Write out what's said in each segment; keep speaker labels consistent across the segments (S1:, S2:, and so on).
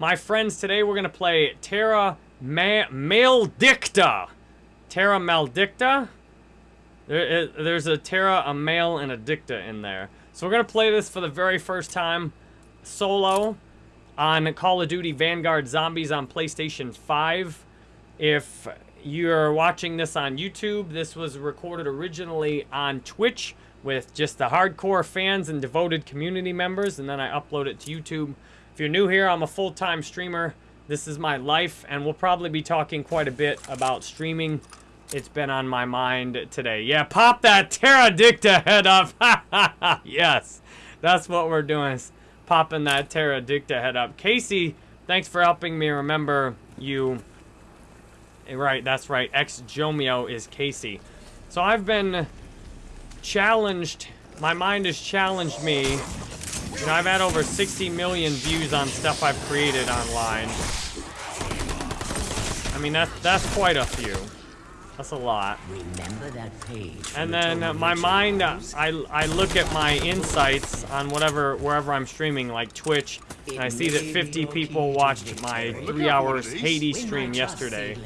S1: My friends, today we're going to play Terra Ma Maledicta. Terra Maledicta? There, there's a Terra, a male, and a dicta in there. So we're going to play this for the very first time solo on Call of Duty Vanguard Zombies on PlayStation 5. If you're watching this on YouTube, this was recorded originally on Twitch with just the hardcore fans and devoted community members, and then I upload it to YouTube. If you're new here, I'm a full-time streamer. This is my life, and we'll probably be talking quite a bit about streaming it's been on my mind today. Yeah, pop that Terradicta head up. yes, that's what we're doing popping that Terradicta head up. Casey, thanks for helping me remember you. Eh, right, that's right. Ex-Jomio is Casey. So I've been challenged. My mind has challenged me. You know, I've had over 60 million views on stuff I've created online. I mean, that's, that's quite a few. That's a lot. Remember that page. And then uh, my mind, uh, I, I look at my insights on whatever, wherever I'm streaming, like Twitch, and I see that 50 people watched my three hours Hades stream yesterday.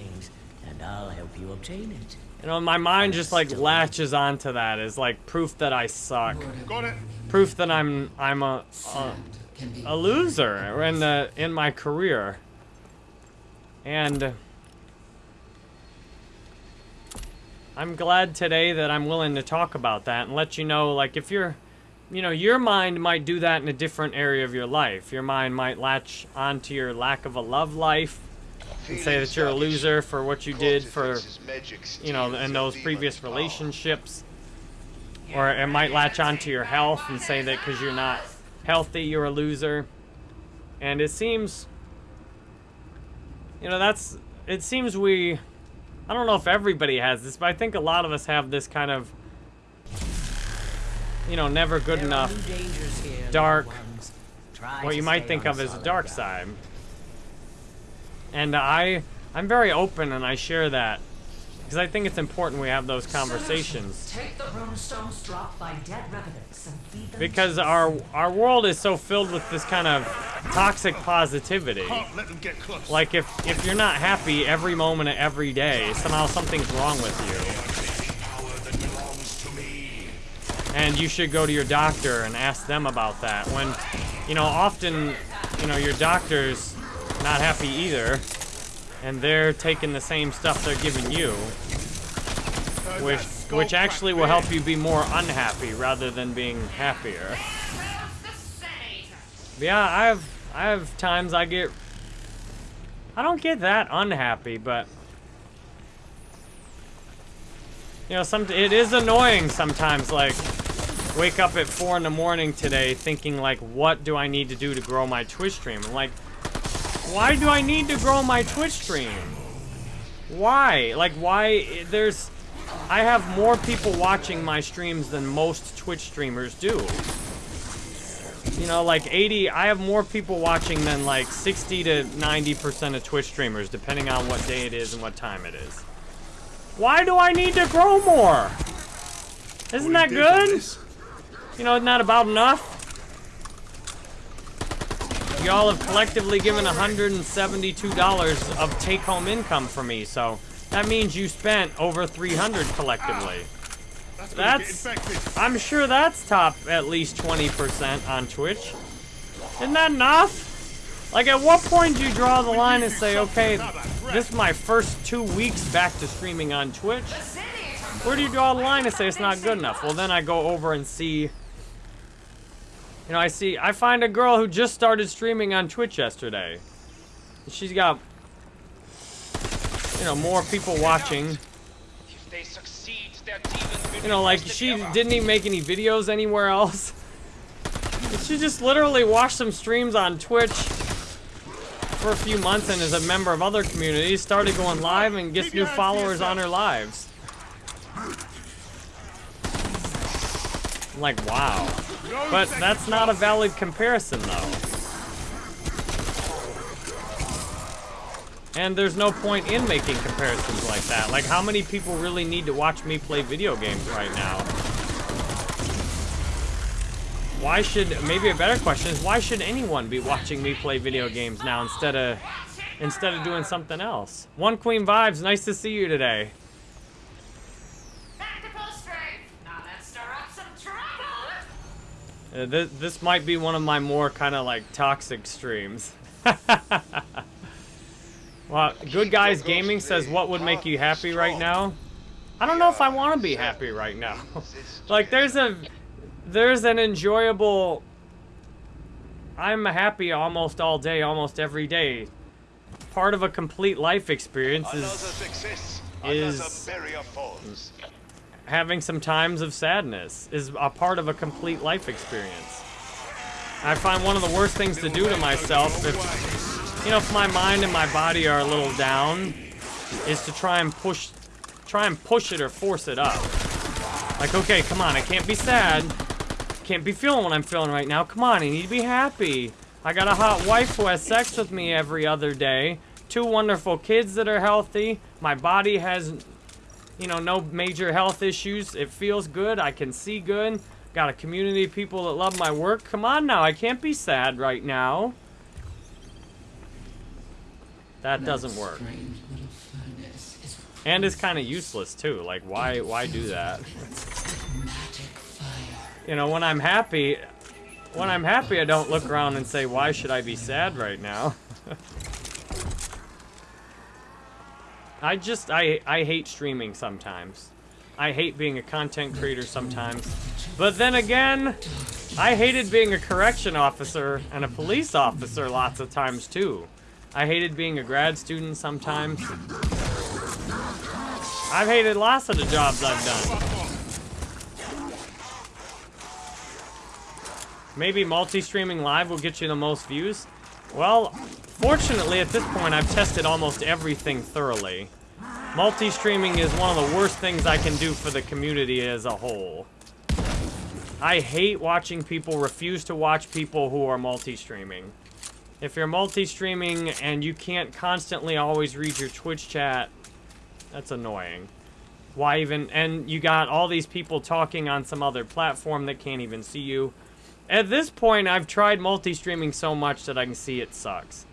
S1: And I'll help you obtain it. You know, my mind just like latches onto that as like proof that I suck. Got it. Proof that I'm I'm a a, a loser in the in my career. And I'm glad today that I'm willing to talk about that and let you know, like, if you're, you know, your mind might do that in a different area of your life. Your mind might latch onto your lack of a love life and say that you're a loser for what you did for, you know, in those previous relationships. Or it might latch onto your health and say that because you're not healthy, you're a loser. And it seems, you know, that's, it seems we I don't know if everybody has this, but I think a lot of us have this kind of, you know, never good enough, dark, what you might think of as a dark side. And I, I'm very open and I share that because I think it's important we have those conversations. Because our our world is so filled with this kind of toxic positivity. Like if if you're not happy every moment of every day, somehow something's wrong with you. And you should go to your doctor and ask them about that. When, you know, often, you know, your doctor's not happy either and they're taking the same stuff they're giving you, which which actually will help you be more unhappy rather than being happier. But yeah, I have I have times I get I don't get that unhappy, but you know, some it is annoying sometimes. Like, wake up at four in the morning today, thinking like, what do I need to do to grow my Twitch stream? I'm like, why do I need to grow my Twitch stream? Why? Like, why? There's... I have more people watching my streams than most Twitch streamers do. You know, like 80... I have more people watching than like 60 to 90% of Twitch streamers, depending on what day it is and what time it is. Why do I need to grow more? Isn't that good? You know, isn't that about enough? Y'all have collectively given $172 of take-home income for me, so that means you spent over 300 collectively. That's, I'm sure that's top at least 20% on Twitch. Isn't that enough? Like, at what point do you draw the line and say, okay, this is my first two weeks back to streaming on Twitch? Where do you draw the line and say it's not good enough? Well, then I go over and see you know, I see, I find a girl who just started streaming on Twitch yesterday. She's got, you know, more people watching. You know, like, she didn't even make any videos anywhere else. She just literally watched some streams on Twitch for a few months and is a member of other communities, started going live and gets new followers on her lives. Like, wow. But that's not a valid comparison, though. And there's no point in making comparisons like that. Like, how many people really need to watch me play video games right now? why should, maybe a better question is, why should anyone be watching me play video games now instead of, instead of doing something else? One Queen Vibes, nice to see you today. Uh, this, this might be one of my more kind of like toxic streams. well, Good Guys Gaming says, what would make you happy right now? I don't know if I want to be happy right now. like, there's a, there's an enjoyable, I'm happy almost all day, almost every day. Part of a complete life experience is, is having some times of sadness is a part of a complete life experience. I find one of the worst things to do to myself if, you know, if my mind and my body are a little down, is to try and push, try and push it or force it up. Like, okay, come on, I can't be sad. Can't be feeling what I'm feeling right now. Come on, I need to be happy. I got a hot wife who has sex with me every other day. Two wonderful kids that are healthy. My body has you know, no major health issues. It feels good. I can see good. Got a community of people that love my work. Come on now, I can't be sad right now. That doesn't work. And it's kind of useless too. Like, why, why do that? You know, when I'm happy, when I'm happy, I don't look around and say, why should I be sad right now? I just, I, I hate streaming sometimes. I hate being a content creator sometimes. But then again, I hated being a correction officer and a police officer lots of times too. I hated being a grad student sometimes. I've hated lots of the jobs I've done. Maybe multi-streaming live will get you the most views? Well, fortunately at this point I've tested almost everything thoroughly. Multi-streaming is one of the worst things I can do for the community as a whole. I hate watching people refuse to watch people who are multi-streaming. If you're multi-streaming and you can't constantly always read your Twitch chat, that's annoying. Why even, and you got all these people talking on some other platform that can't even see you. At this point, I've tried multi-streaming so much that I can see it sucks.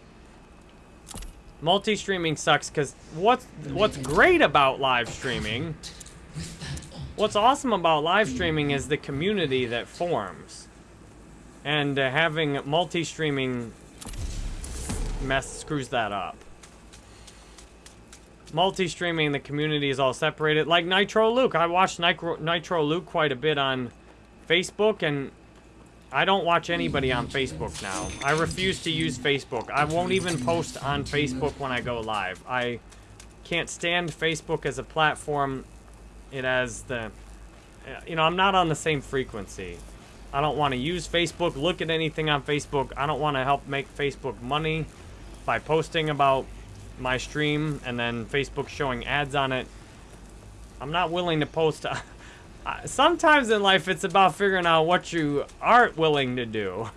S1: Multi-streaming sucks because what's, what's great about live streaming, what's awesome about live streaming is the community that forms. And uh, having multi-streaming mess screws that up. Multi-streaming, the community is all separated. Like Nitro Luke. I watched Nitro, Nitro Luke quite a bit on Facebook, and I don't watch anybody on Facebook now. I refuse to use Facebook. I won't even post on Facebook when I go live. I can't stand Facebook as a platform. It has the... You know, I'm not on the same frequency. I don't want to use Facebook, look at anything on Facebook. I don't want to help make Facebook money by posting about my stream and then Facebook showing ads on it. I'm not willing to post... sometimes in life it's about figuring out what you aren't willing to do.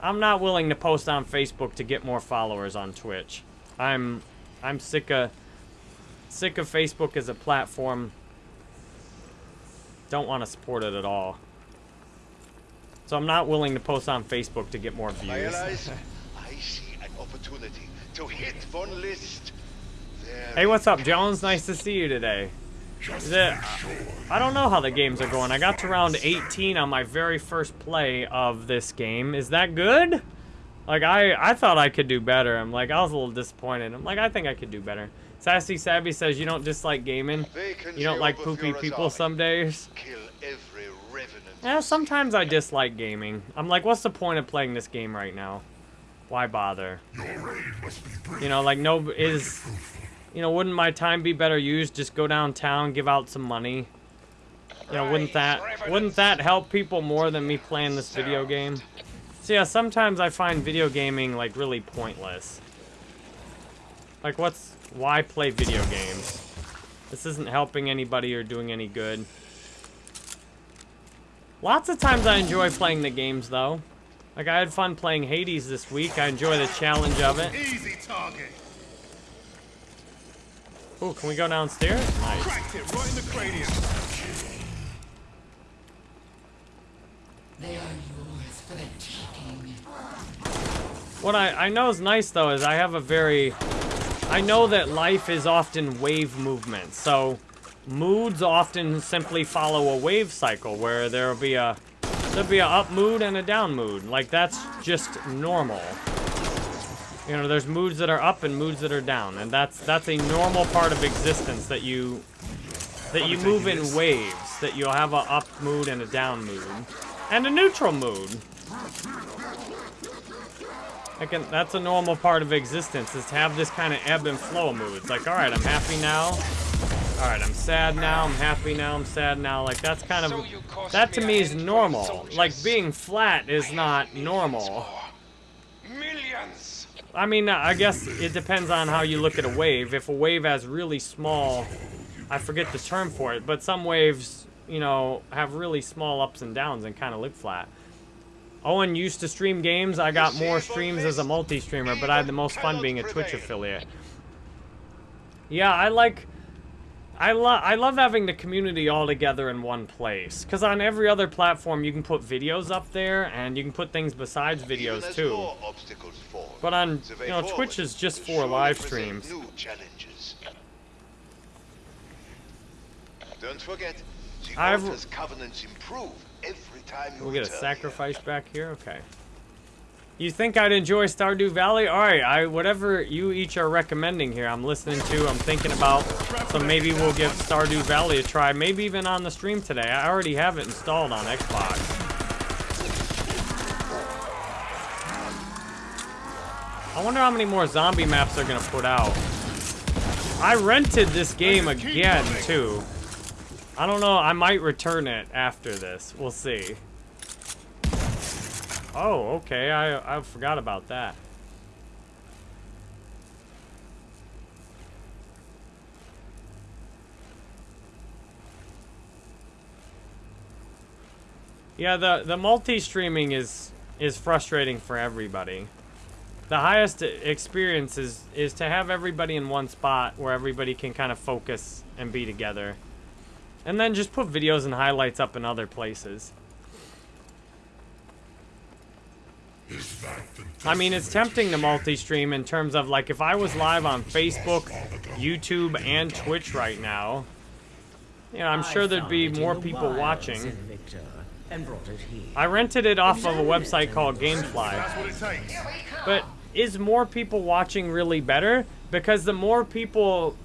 S1: I'm not willing to post on Facebook to get more followers on Twitch. I'm I'm sick of sick of Facebook as a platform. Don't want to support it at all. So I'm not willing to post on Facebook to get more views. I see an opportunity to hit one list. Hey, what's up, Jones? Nice to see you today. The, I don't know how the games are going. I got to round 18 on my very first play of this game. Is that good? Like, I, I thought I could do better. I'm like, I was a little disappointed. I'm like, I think I could do better. Sassy Sabby says you don't dislike gaming. You don't like poopy people some days. Yeah, sometimes I dislike gaming. I'm like, what's the point of playing this game right now? Why bother? You know, like, no, is you know, wouldn't my time be better used? Just go downtown, give out some money. You know, wouldn't that wouldn't that help people more than me playing this video game? So yeah, sometimes I find video gaming like really pointless. Like what's why play video games? This isn't helping anybody or doing any good. Lots of times I enjoy playing the games though. Like I had fun playing Hades this week. I enjoy the challenge of it. Easy target. Oh, can we go downstairs? Nice. Cracked it right in the cranium. What I, I know is nice, though, is I have a very... I know that life is often wave movement, so moods often simply follow a wave cycle where there'll be a there'll be a up mood and a down mood. Like, that's just normal. You know, there's moods that are up and moods that are down, and that's that's a normal part of existence that you that you move in waves. That you'll have a up mood and a down mood, and a neutral mood. Can, that's a normal part of existence, is to have this kind of ebb and flow mood. It's Like, all right, I'm happy now. All right, I'm sad now. I'm happy now. I'm sad now. Like, that's kind of... That to me is normal. Like, being flat is not normal. Millions. I mean, I guess it depends on how you look at a wave. If a wave has really small... I forget the term for it, but some waves, you know, have really small ups and downs and kind of look flat. Owen used to stream games. I got more streams as a multi-streamer, but I had the most fun being a Twitch affiliate. Yeah, I like... I, love I love having the community all together in one place. Because on every other platform, you can put videos up there, and you can put things besides videos, too. But on, you know, Twitch is just for live streams. Don't forget, the I've... covenants improve every time you we get a sacrifice back here? Okay. You think I'd enjoy Stardew Valley? Alright, I whatever you each are recommending here, I'm listening to, I'm thinking about. So maybe we'll give Stardew Valley a try. Maybe even on the stream today. I already have it installed on Xbox. I wonder how many more zombie maps they're gonna put out. I rented this game again, too. I don't know. I might return it after this. We'll see. Oh, okay. I, I forgot about that. Yeah, the, the multi-streaming is is frustrating for everybody. The highest experience is, is to have everybody in one spot where everybody can kind of focus and be together. And then just put videos and highlights up in other places. I mean, it's tempting to multi-stream in terms of, like, if I was live on Facebook, YouTube, and Twitch right now, you know, I'm sure there'd be more people watching. I rented it off of a website called Gamefly. But is more people watching really better? Because the more people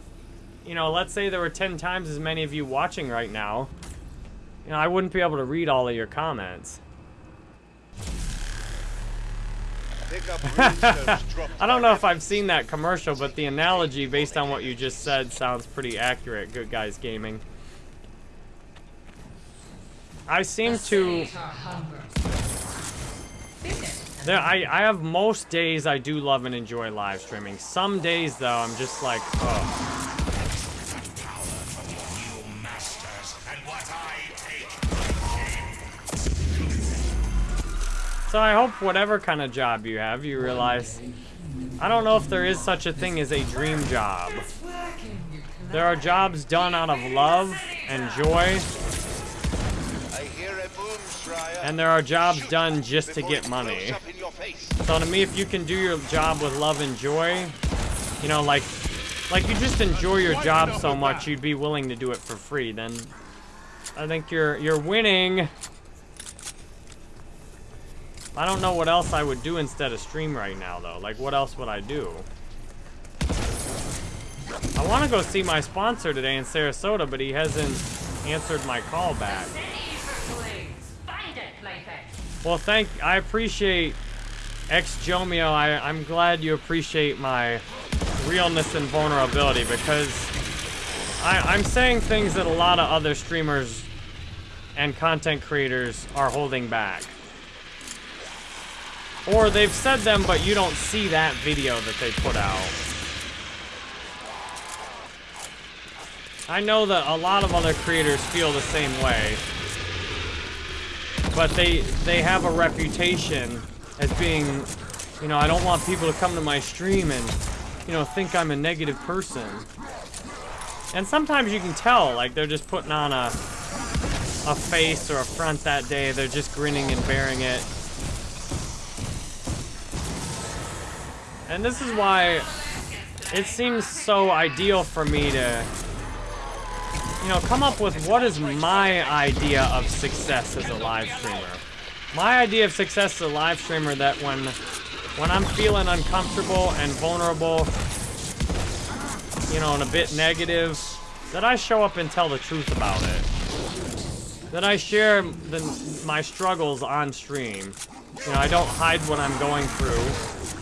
S1: you know, let's say there were 10 times as many of you watching right now, you know, I wouldn't be able to read all of your comments. I don't know if I've seen that commercial, but the analogy based on what you just said sounds pretty accurate, Good Guys Gaming. I seem to... There, I, I have most days I do love and enjoy live streaming. Some days, though, I'm just like, oh. So I hope whatever kind of job you have, you realize... I don't know if there is such a thing as a dream job. There are jobs done out of love and joy. And there are jobs done just to get money. So to me, if you can do your job with love and joy, you know, like, like you just enjoy your job so much, you'd be willing to do it for free, then I think you're, you're winning. I don't know what else I would do instead of stream right now, though. Like, what else would I do? I want to go see my sponsor today in Sarasota, but he hasn't answered my call back. Well, thank... I appreciate... Ex-Jomio, I, I'm glad you appreciate my realness and vulnerability, because... I, I'm saying things that a lot of other streamers and content creators are holding back. Or they've said them, but you don't see that video that they put out. I know that a lot of other creators feel the same way. But they they have a reputation as being, you know, I don't want people to come to my stream and, you know, think I'm a negative person. And sometimes you can tell, like, they're just putting on a, a face or a front that day. They're just grinning and bearing it. And this is why it seems so ideal for me to, you know, come up with what is my idea of success as a live streamer. My idea of success as a live streamer that when, when I'm feeling uncomfortable and vulnerable, you know, and a bit negative, that I show up and tell the truth about it. That I share the, my struggles on stream. You know, I don't hide what I'm going through.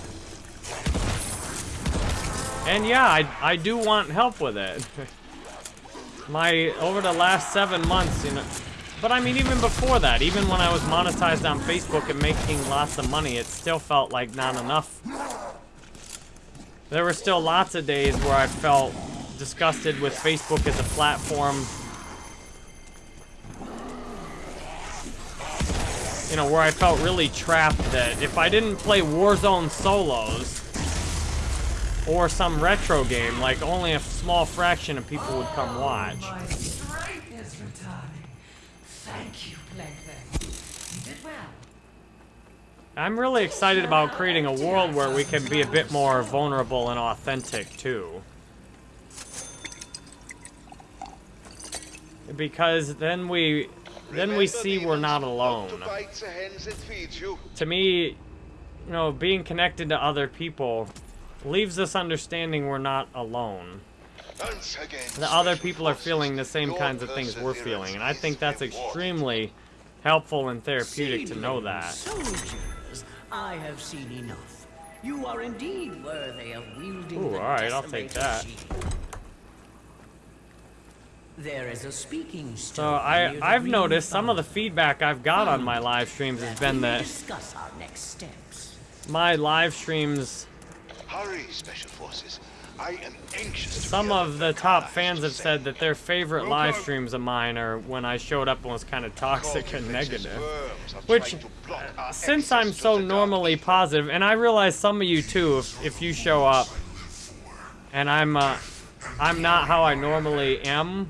S1: And yeah, I, I do want help with it. my, over the last seven months, you know, but I mean, even before that, even when I was monetized on Facebook and making lots of money, it still felt like not enough. There were still lots of days where I felt disgusted with Facebook as a platform. You know, where I felt really trapped that if I didn't play Warzone solos, or some retro game, like only a small fraction of people would come watch. I'm really excited about creating a world where we can be a bit more vulnerable and authentic, too. Because then we then we see we're not alone. To me, you know, being connected to other people leaves us understanding we're not alone. The other people are feeling the same kinds of things we're feeling, and I think that's extremely helpful and therapeutic to know that.
S2: I have seen enough. You are indeed worthy of wielding
S1: Ooh, alright, I'll take that.
S2: There is a speaking
S1: So I I've noticed some of the feedback I've got on my live streams has been that my live streams Hurry, Special Forces. I am anxious Some of the top fans have said that their favorite live streams of mine are when I showed up and was kind of toxic and negative. Which, since I'm so normally positive, and I realize some of you too, if, if you show up and I'm, uh, I'm not how I normally am,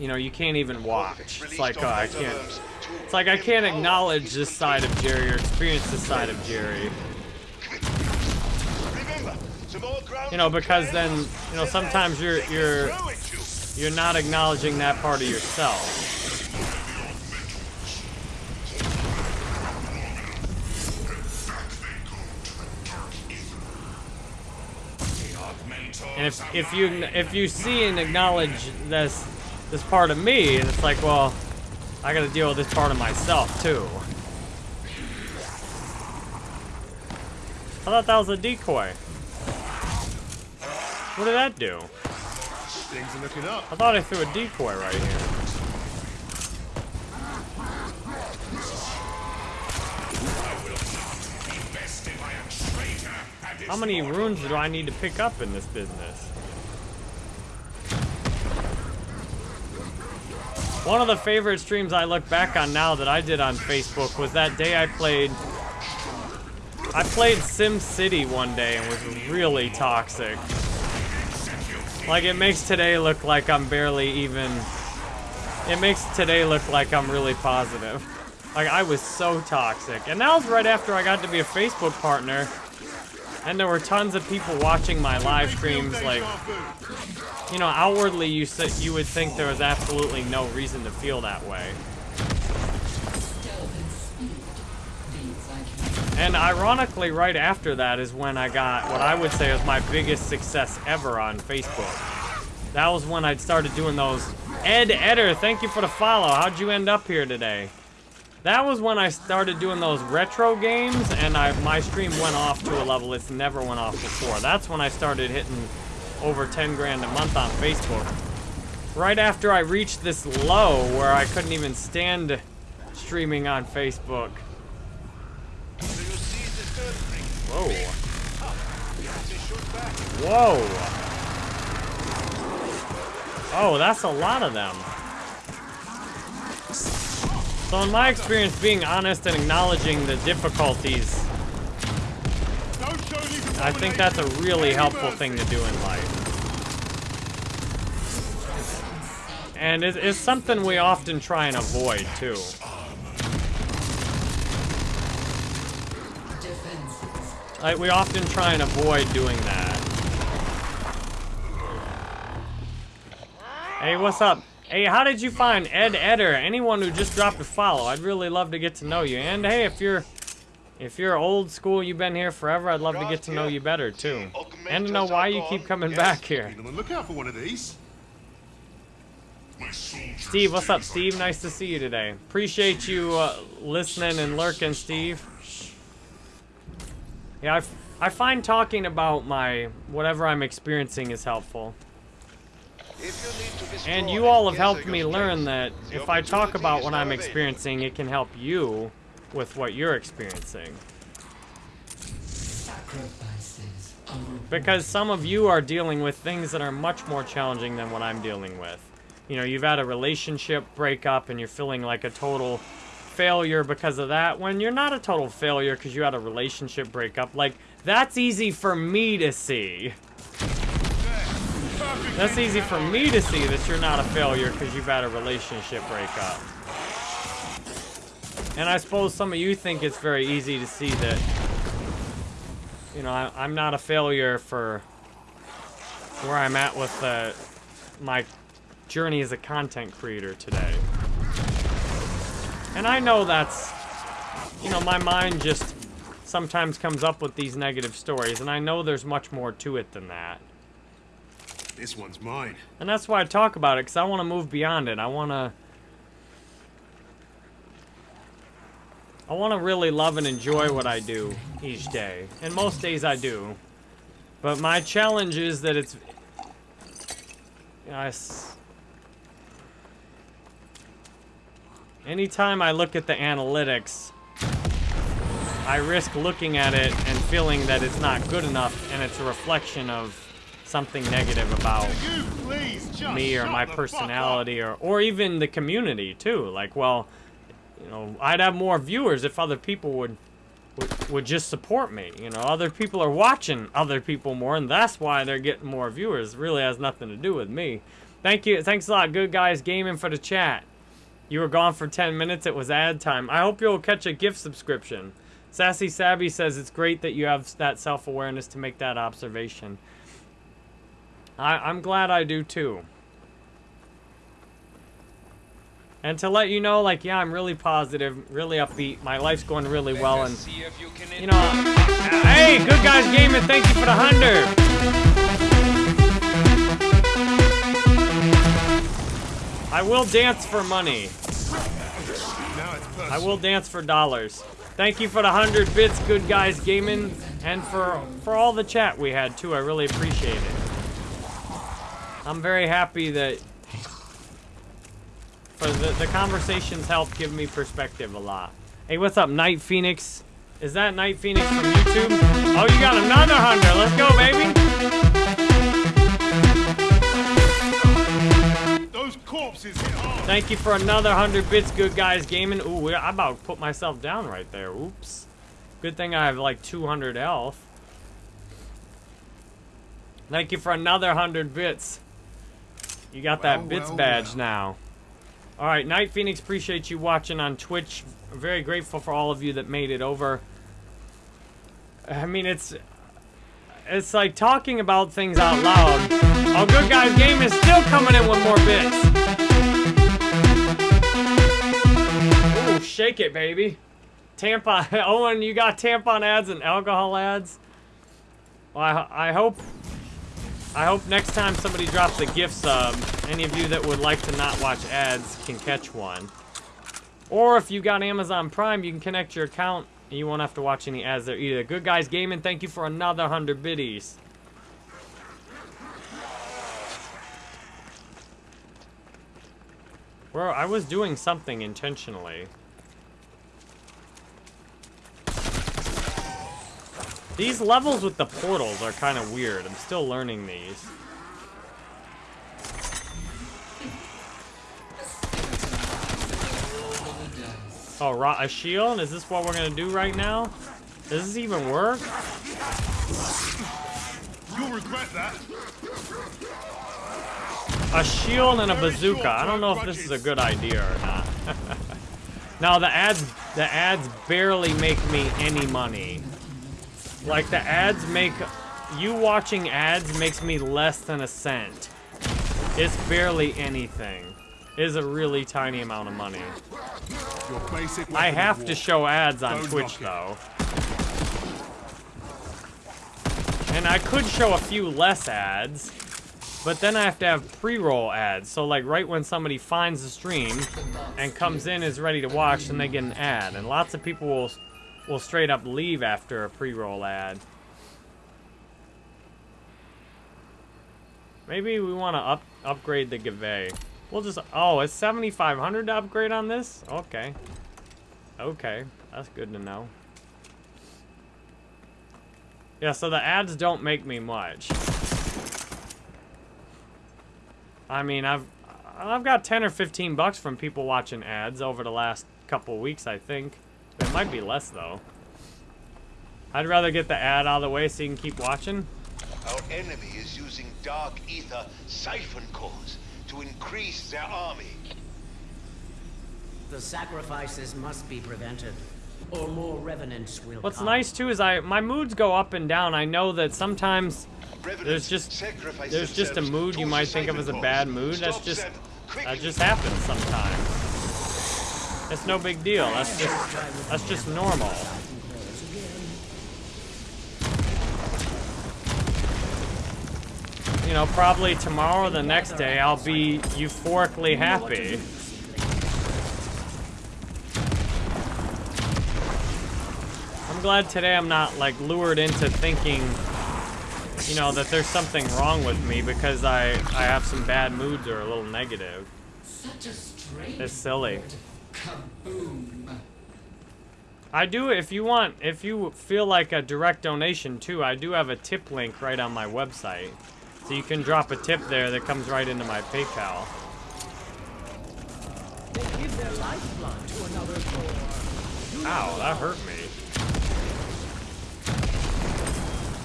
S1: you know, you can't even watch. It's like, uh, I can't, it's like I can't acknowledge this side of Jerry or experience this side of Jerry. You know, because then, you know, sometimes you're you're you're not acknowledging that part of yourself. And if if you if you see and acknowledge this this part of me, and it's like, well, I got to deal with this part of myself too. I thought that was a decoy. What did that do? Things are looking up. I thought I threw a decoy right here. How many runes do I need to pick up in this business? One of the favorite streams I look back on now that I did on Facebook was that day I played I played Sim City one day and was really toxic. Like, it makes today look like I'm barely even... It makes today look like I'm really positive. Like, I was so toxic. And that was right after I got to be a Facebook partner. And there were tons of people watching my live streams, like... You know, outwardly you, you would think there was absolutely no reason to feel that way. And ironically, right after that is when I got what I would say was my biggest success ever on Facebook. That was when I started doing those. Ed Edder, thank you for the follow. How'd you end up here today? That was when I started doing those retro games, and I, my stream went off to a level it's never went off before. That's when I started hitting over 10 grand a month on Facebook. Right after I reached this low where I couldn't even stand streaming on Facebook. Whoa. Whoa. Oh, that's a lot of them. So in my experience, being honest and acknowledging the difficulties, I think that's a really helpful thing to do in life. And it's something we often try and avoid, too. Like, we often try and avoid doing that. Hey, what's up? Hey, how did you find Ed Eder? Anyone who just dropped a follow, I'd really love to get to know you. And hey, if you're if you're old school, you've been here forever, I'd love to get to know you better too. And to know why you keep coming back here.
S3: Look out for one of these.
S1: Steve, what's up, Steve? Nice to see you today. Appreciate you uh, listening and lurking, Steve. Yeah, I, I find talking about my whatever I'm experiencing is helpful. And you all have helped me learn that if I talk about what I'm experiencing, it can help you with what you're experiencing. Because some of you are dealing with things that are much more challenging than what I'm dealing with. You know, you've had a relationship breakup and you're feeling like a total failure because of that when you're not a total failure because you had a relationship breakup. Like, that's easy for me to see. That's easy for me to see that you're not a failure because you've had a relationship breakup. And I suppose some of you think it's very easy to see that, you know, I, am not a failure for where I'm at with uh, my journey as a content creator today. And I know that's, you know, my mind just sometimes comes up with these negative stories, and I know there's much more to it than that.
S3: This one's mine.
S1: And that's why I talk about it, because I want to move beyond it. I want to... I want to really love and enjoy what I do each day. And most days I do. But my challenge is that it's... You know, anytime I look at the analytics, I risk looking at it and feeling that it's not good enough and it's a reflection of something negative about me or my personality or, or even the community too. Like, well, you know, I'd have more viewers if other people would, would, would just support me. You know, other people are watching other people more and that's why they're getting more viewers. It really has nothing to do with me. Thank you. Thanks a lot, good guys gaming for the chat. You were gone for 10 minutes. It was ad time. I hope you'll catch a gift subscription. Sassy Savvy says it's great that you have that self-awareness to make that observation. I, I'm glad I do too. And to let you know, like, yeah, I'm really positive, really upbeat. My life's going really well, and you know, hey, good guys gaming, thank you for the hundred. I will dance for money. I will dance for dollars. Thank you for the hundred bits, good guys gaming, and for for all the chat we had too. I really appreciate it. I'm very happy that for the, the conversations help give me perspective a lot. Hey, what's up, Night Phoenix? Is that Night Phoenix from YouTube? Oh, you got another hundred. Let's go, baby. Thank you for another hundred bits, good guys gaming. Ooh, I about to put myself down right there. Oops. Good thing I have like 200 health. Thank you for another hundred bits. You got that bits well, badge well. now. All right, Night Phoenix, appreciate you watching on Twitch. very grateful for all of you that made it over. I mean, it's it's like talking about things out loud. Oh, good guys, game is still coming in with more bits. Shake it, baby. Tampon. Owen, you got tampon ads and alcohol ads. Well, I, I hope I hope next time somebody drops a gift sub, any of you that would like to not watch ads can catch one. Or if you got Amazon Prime, you can connect your account and you won't have to watch any ads there either. Good guys gaming, thank you for another 100 biddies. Well, I was doing something intentionally. These levels with the portals are kind of weird. I'm still learning these. Oh, a shield? Is this what we're gonna do right now? Does this even work?
S3: You'll regret that.
S1: A shield and a bazooka. I don't know if this is a good idea or not. now the ads, the ads barely make me any money. Like the ads make you watching ads makes me less than a cent. It's barely anything. It is a really tiny amount of money. I have to show ads on
S3: Don't
S1: Twitch though. And I could show a few less ads, but then I have to have pre-roll ads. So like right when somebody finds the stream and comes in is ready to watch, then they get an ad. And lots of people will will straight up leave after a pre-roll ad. Maybe we want to up upgrade the Gave. We'll just oh, it's 7500 to upgrade on this? Okay. Okay, that's good to know. Yeah, so the ads don't make me much. I mean, I've I've got 10 or 15 bucks from people watching ads over the last couple weeks, I think. It might be less though. I'd rather get the ad out of the way so you can keep watching.
S4: Our enemy is using dark ether siphon cores to increase their army.
S2: The sacrifices must be prevented, or more revenants will
S1: What's
S2: come.
S1: nice too is I my moods go up and down. I know that sometimes
S4: Revenants
S1: there's just there's just a mood you might think of as a bad mood. That's just that just happens sometimes. It's no big deal. That's just that's just normal. You know, probably tomorrow or the next day I'll be euphorically happy. I'm glad today I'm not like lured into thinking, you know, that there's something wrong with me because I I have some bad moods or a little negative.
S5: Such a strange
S1: It's silly. I do if you want if you feel like a direct donation too, I do have a tip link right on my website. So you can drop a tip there that comes right into my PayPal. Ow, that hurt me.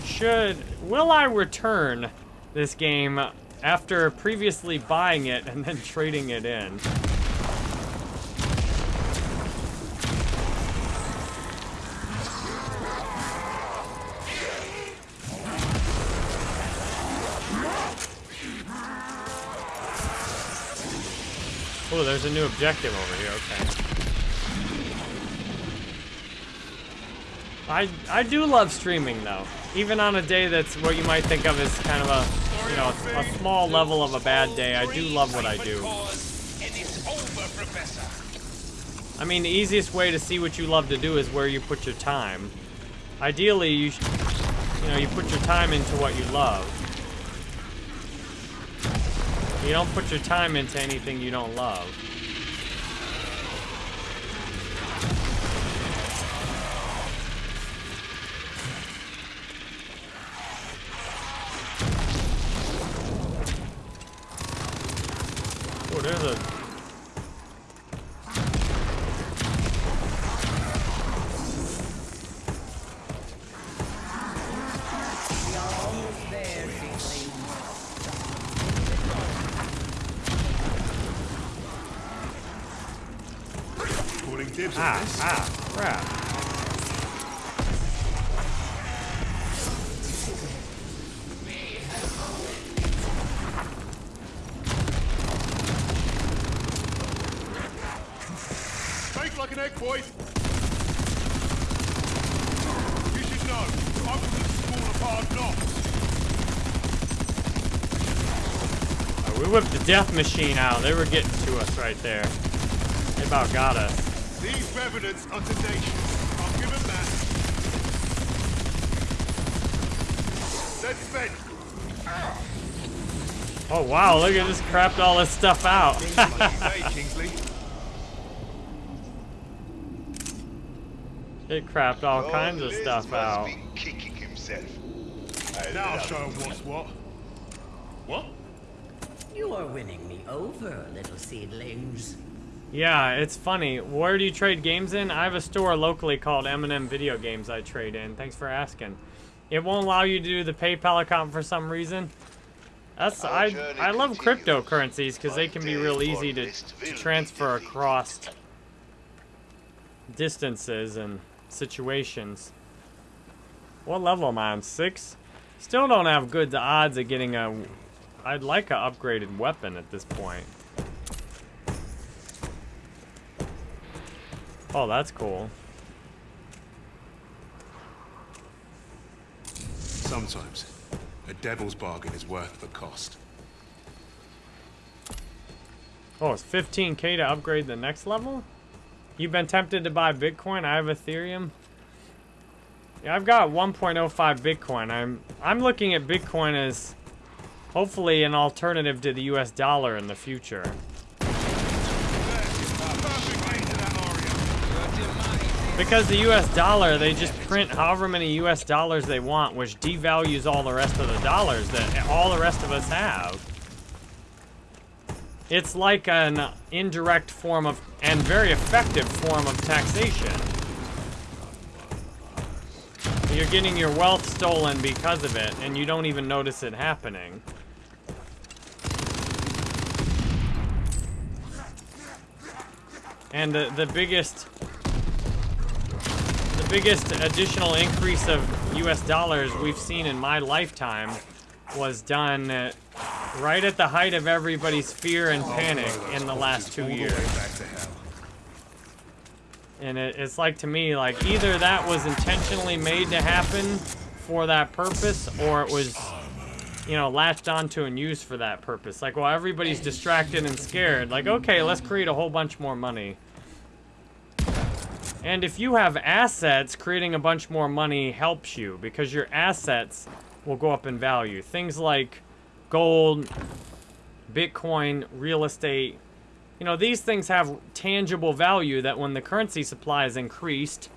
S1: Should will I return this game after previously buying it and then trading it in? There's a new objective over here. Okay. I I do love streaming though, even on a day that's what you might think of as kind of a you know a small level of a bad day. I do love what I do. I mean, the easiest way to see what you love to do is where you put your time. Ideally, you you know you put your time into what you love. You don't put your time into anything you don't love. Death machine out. They were getting to us right there. They about got us.
S3: These revenants are tenacious. I'll give them that. Let's spend.
S1: Oh wow, look at this crapped all this stuff out. It crapped all
S4: Your
S1: kinds of stuff out.
S4: be kicking himself.
S3: Now show him what's what. What?
S2: You are winning me over, little seedlings.
S1: Yeah, it's funny. Where do you trade games in? I have a store locally called M&M Video Games I trade in. Thanks for asking. It won't allow you to do the PayPal account for some reason. That's
S4: Our
S1: I I love cryptocurrencies because they can be real easy to, to transfer across distances and situations. What level am I on? Six? Still don't have good odds of getting a... I'd like a upgraded weapon at this point. Oh, that's cool.
S3: Sometimes, a devil's bargain is worth the cost.
S1: Oh, it's 15k to upgrade the next level? You've been tempted to buy Bitcoin? I have Ethereum. Yeah, I've got 1.05 Bitcoin. I'm I'm looking at Bitcoin as hopefully an alternative to the US dollar in the future. Because the US dollar, they just print however many US dollars they want, which devalues all the rest of the dollars that all the rest of us have. It's like an indirect form of, and very effective form of taxation. You're getting your wealth stolen because of it, and you don't even notice it happening. And the, the biggest the biggest additional increase of US dollars we've seen in my lifetime was done right at the height of everybody's fear and panic in the last two
S3: All the way
S1: years.
S3: back to hell.
S1: And it, it's like to me, like either that was intentionally made to happen for that purpose, or it was, you know, latched onto and used for that purpose. Like, while everybody's distracted and scared, like, okay, let's create a whole bunch more money. And if you have assets, creating a bunch more money helps you because your assets will go up in value. Things like gold, Bitcoin, real estate, you know, these things have tangible value that when the currency supply is increased,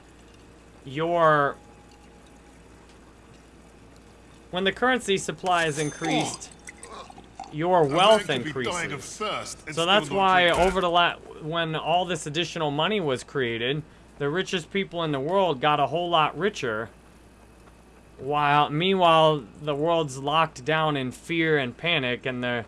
S1: your when the currency supply is increased, your wealth
S3: could dying of
S1: increases. So that's why over the la when all this additional money was created, the richest people in the world got a whole lot richer. While meanwhile the world's locked down in fear and panic and the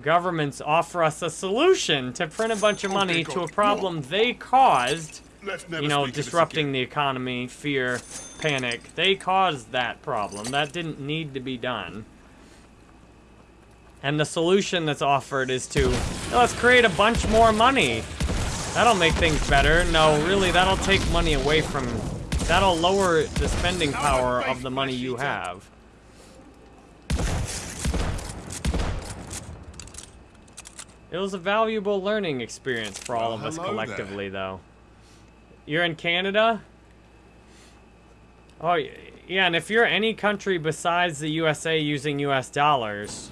S1: governments offer us a solution to print a bunch of money to a problem they caused, you know,
S3: speak of this
S1: disrupting the economy, fear, panic. They caused that problem. That didn't need to be done. And the solution that's offered is to, let's create a bunch more money. That'll make things better. No, really, that'll take money away from, that'll lower the spending power of the money you have. It was a valuable learning experience for all of us collectively, though. You're in Canada? Oh, yeah, and if you're any country besides the USA using US dollars,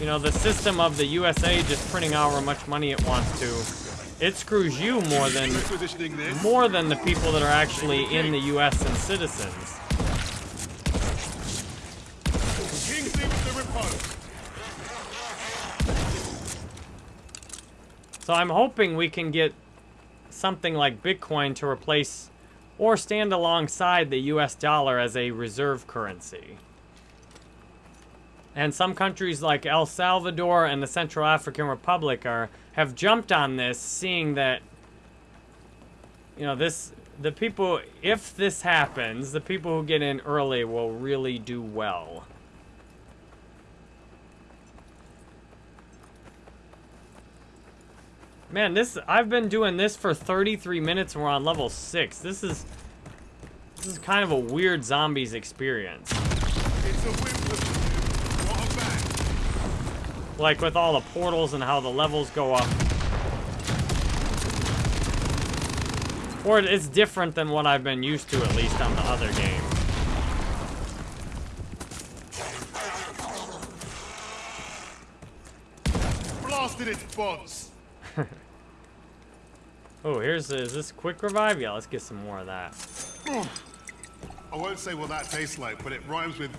S1: you know, the system of the USA just printing out however much money it wants to, it screws you more than more than the people that are actually in the US and citizens. So I'm hoping we can get something like Bitcoin to replace or stand alongside the US dollar as a reserve currency. And some countries like El Salvador and the Central African Republic are have jumped on this seeing that you know this the people if this happens, the people who get in early will really do well. Man, this I've been doing this for 33 minutes and we're on level 6. This is this is kind of a weird zombies experience.
S3: It's a win for the What a bang.
S1: Like with all the portals and how the levels go up. Or it's different than what I've been used to at least on the other game.
S3: Blasted its bonds.
S1: Oh, here's is this quick revive? Yeah, let's get some more of that.
S3: I won't say what that tastes like, but it rhymes with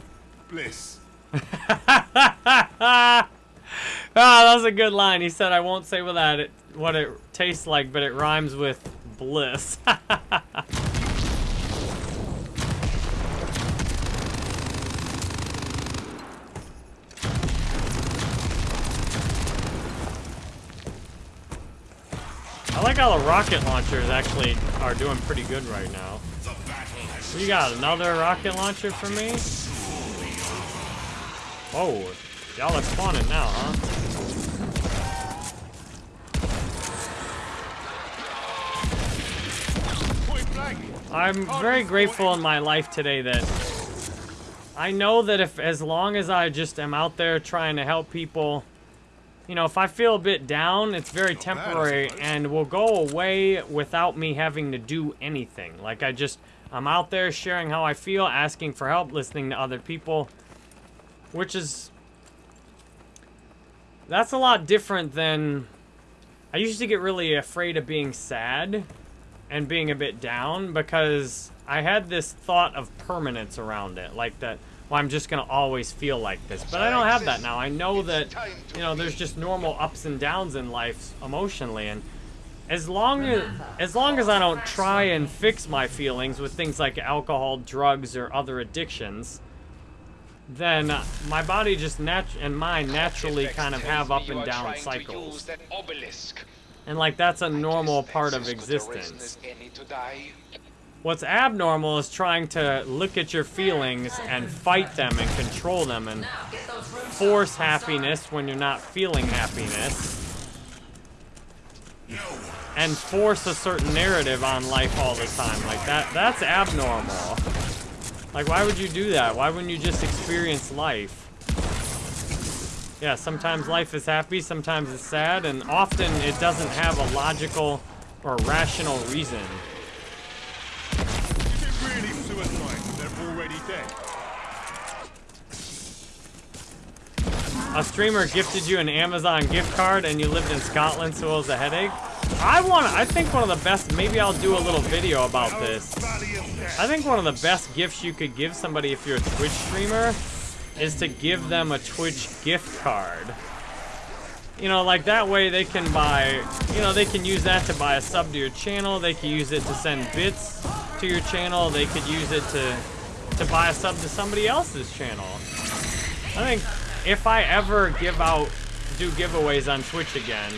S3: bliss.
S1: Ah, that was a good line. He said, "I won't say what that it, what it tastes like, but it rhymes with bliss." I like how the rocket launchers actually are doing pretty good right now. You got another rocket launcher for me? Oh, y'all are spawning now, huh? I'm very grateful in my life today that I know that if as long as I just am out there trying to help people, you know, if I feel a bit down, it's very
S3: Not
S1: temporary and will go away without me having to do anything. Like I just I'm out there sharing how I feel, asking for help, listening to other people, which is that's a lot different than I used to get really afraid of being sad and being a bit down because I had this thought of permanence around it, like that. Well, I'm just gonna always feel like this, but I don't have that now. I know that you know there's just normal ups and downs in life emotionally, and as long as as long as I don't try and fix my feelings with things like alcohol, drugs, or other addictions, then uh, my body just nat and mind naturally kind of have up and down cycles, and like that's a normal part of existence. What's abnormal is trying to look at your feelings and fight them and control them and force happiness when you're not feeling happiness. And force a certain narrative on life all the time. Like that that's abnormal. Like why would you do that? Why wouldn't you just experience life? Yeah, sometimes life is happy, sometimes it's sad, and often it doesn't have a logical or rational reason.
S3: Is it really suicide? They're already dead.
S1: A streamer gifted you an Amazon gift card and you lived in Scotland so it was a headache. I want I think one of the best maybe I'll do a little video about this. I think one of the best gifts you could give somebody if you're a Twitch streamer is to give them a Twitch gift card. You know, like that way they can buy, you know, they can use that to buy a sub to your channel. They can use it to send bits to your channel. They could use it to to buy a sub to somebody else's channel. I think if I ever give out do giveaways on Twitch again,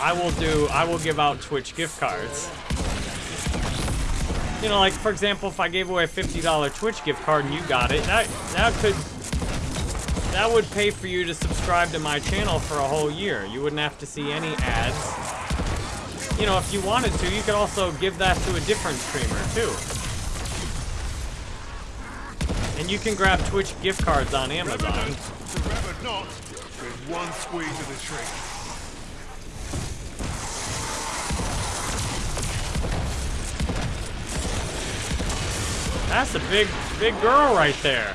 S1: I will do I will give out Twitch gift cards. You know, like for example, if I gave away a $50 Twitch gift card and you got it, that that could that would pay for you to subscribe to my channel for a whole year. You wouldn't have to see any ads. You know, if you wanted to, you could also give that to a different streamer too. And you can grab Twitch gift cards on Amazon.
S3: Not with one squeeze of the trigger.
S1: That's a big, big girl right there.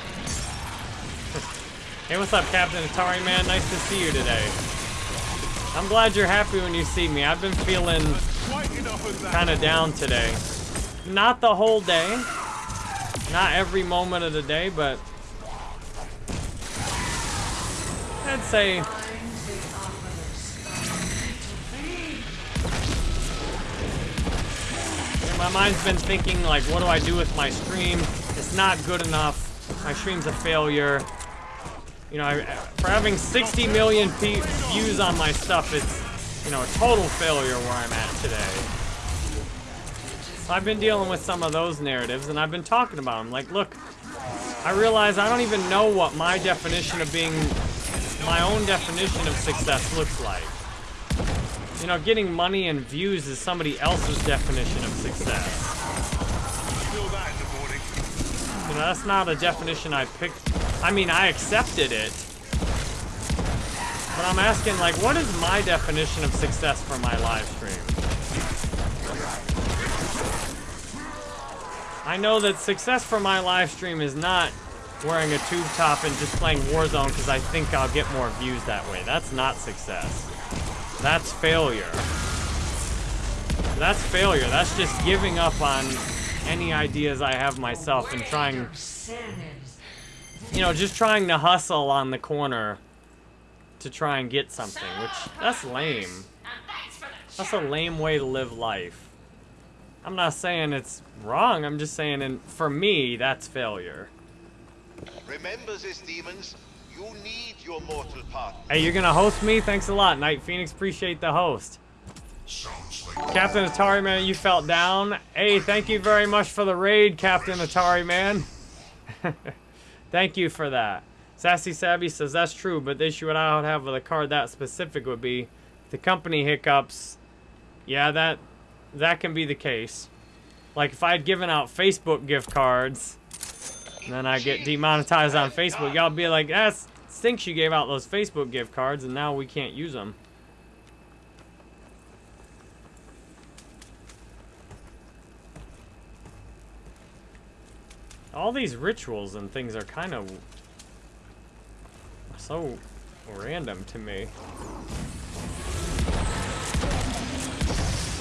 S1: hey, what's up, Captain Atari Man? Nice to see you today. I'm glad you're happy when you see me. I've been feeling
S3: Quite enough of that.
S1: kind of down today. Not the whole day. Not every moment of the day, but I'd say my mind's been thinking like, what do I do with my stream? It's not good enough. My stream's a failure. You know, I, for having 60 million views on my stuff, it's you know a total failure where I'm at today. So I've been dealing with some of those narratives, and I've been talking about them. Like, look, I realize I don't even know what my definition of being, my own definition of success looks like. You know, getting money and views is somebody else's definition of success. You know, that's not a definition I picked. I mean, I accepted it. But I'm asking, like, what is my definition of success for my live stream? I know that success for my live stream is not wearing a tube top and just playing Warzone because I think I'll get more views that way. That's not success. That's failure. That's failure. That's just giving up on any ideas I have myself and trying, you know, just trying to hustle on the corner to try and get something, which that's lame. That's a lame way to live life. I'm not saying it's wrong. I'm just saying, and for me, that's failure.
S4: Remember this, demons. You need your mortal partner.
S1: Hey, you're gonna host me? Thanks a lot, Night Phoenix. Appreciate the host. Captain Atari Man, you felt down. Hey, thank you very much for the raid, Captain Atari Man. thank you for that. Sassy Savvy says that's true, but the issue I would have with a card that specific would be the company hiccups. Yeah, that that can be the case. Like if I'd given out Facebook gift cards, and then I get demonetized on Facebook, y'all be like, ah, "That stinks you gave out those Facebook gift cards, and now we can't use them." All these rituals and things are kind of so random to me.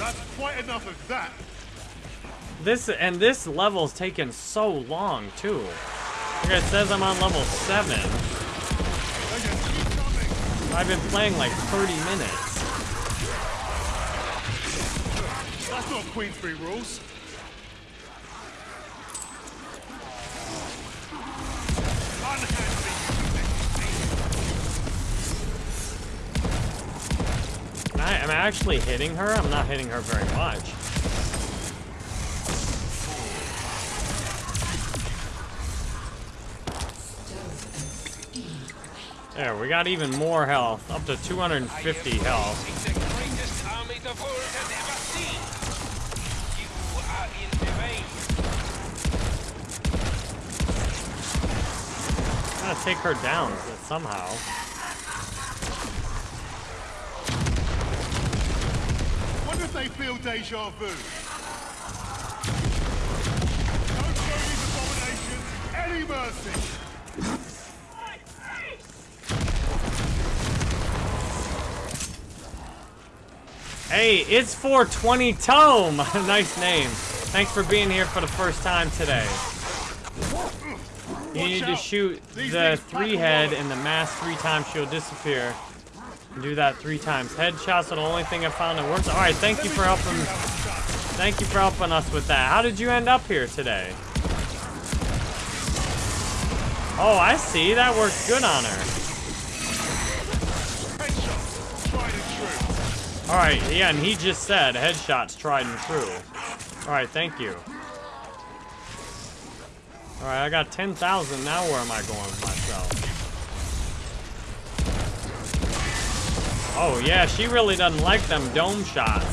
S3: That's quite enough of that.
S1: This and this level's taken so long too. It says I'm on level seven. I've been playing like 30 minutes.
S3: That's not Queensberry rules. Unhandy.
S1: I am I actually hitting her. I'm not hitting her very much. There, we got even more health, up to 250 health. Gotta take her down somehow.
S3: Wonder if they feel deja vu. Don't show these abominations any mercy.
S1: Hey, it's 420 Tome! nice name. Thanks for being here for the first time today. You need to shoot the three head and the mask three times she'll disappear. Do that three times. Headshots are the only thing I found that works. Alright, thank you for helping thank you for helping us with that. How did you end up here today? Oh, I see. That works good on her.
S3: True.
S1: Alright, yeah, and he just said headshots tried and true. Alright, thank you. Alright, I got 10,000. Now where am I going with myself? Oh, yeah, she really doesn't like them dome shots.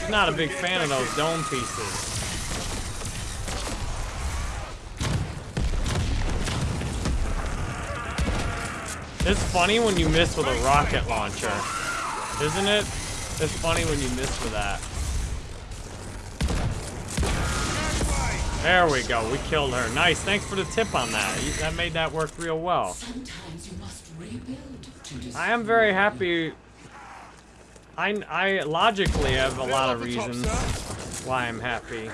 S1: She's not a big fan of those dome pieces. It's funny when you miss with a rocket launcher. Isn't it? It's funny when you miss with that. There we go. We killed her. Nice. Thanks for the tip on that. That made that work real well.
S5: Sometimes you must rebuild.
S1: I am very happy. I, I logically have a lot of
S3: off the top,
S1: reasons why I'm happy.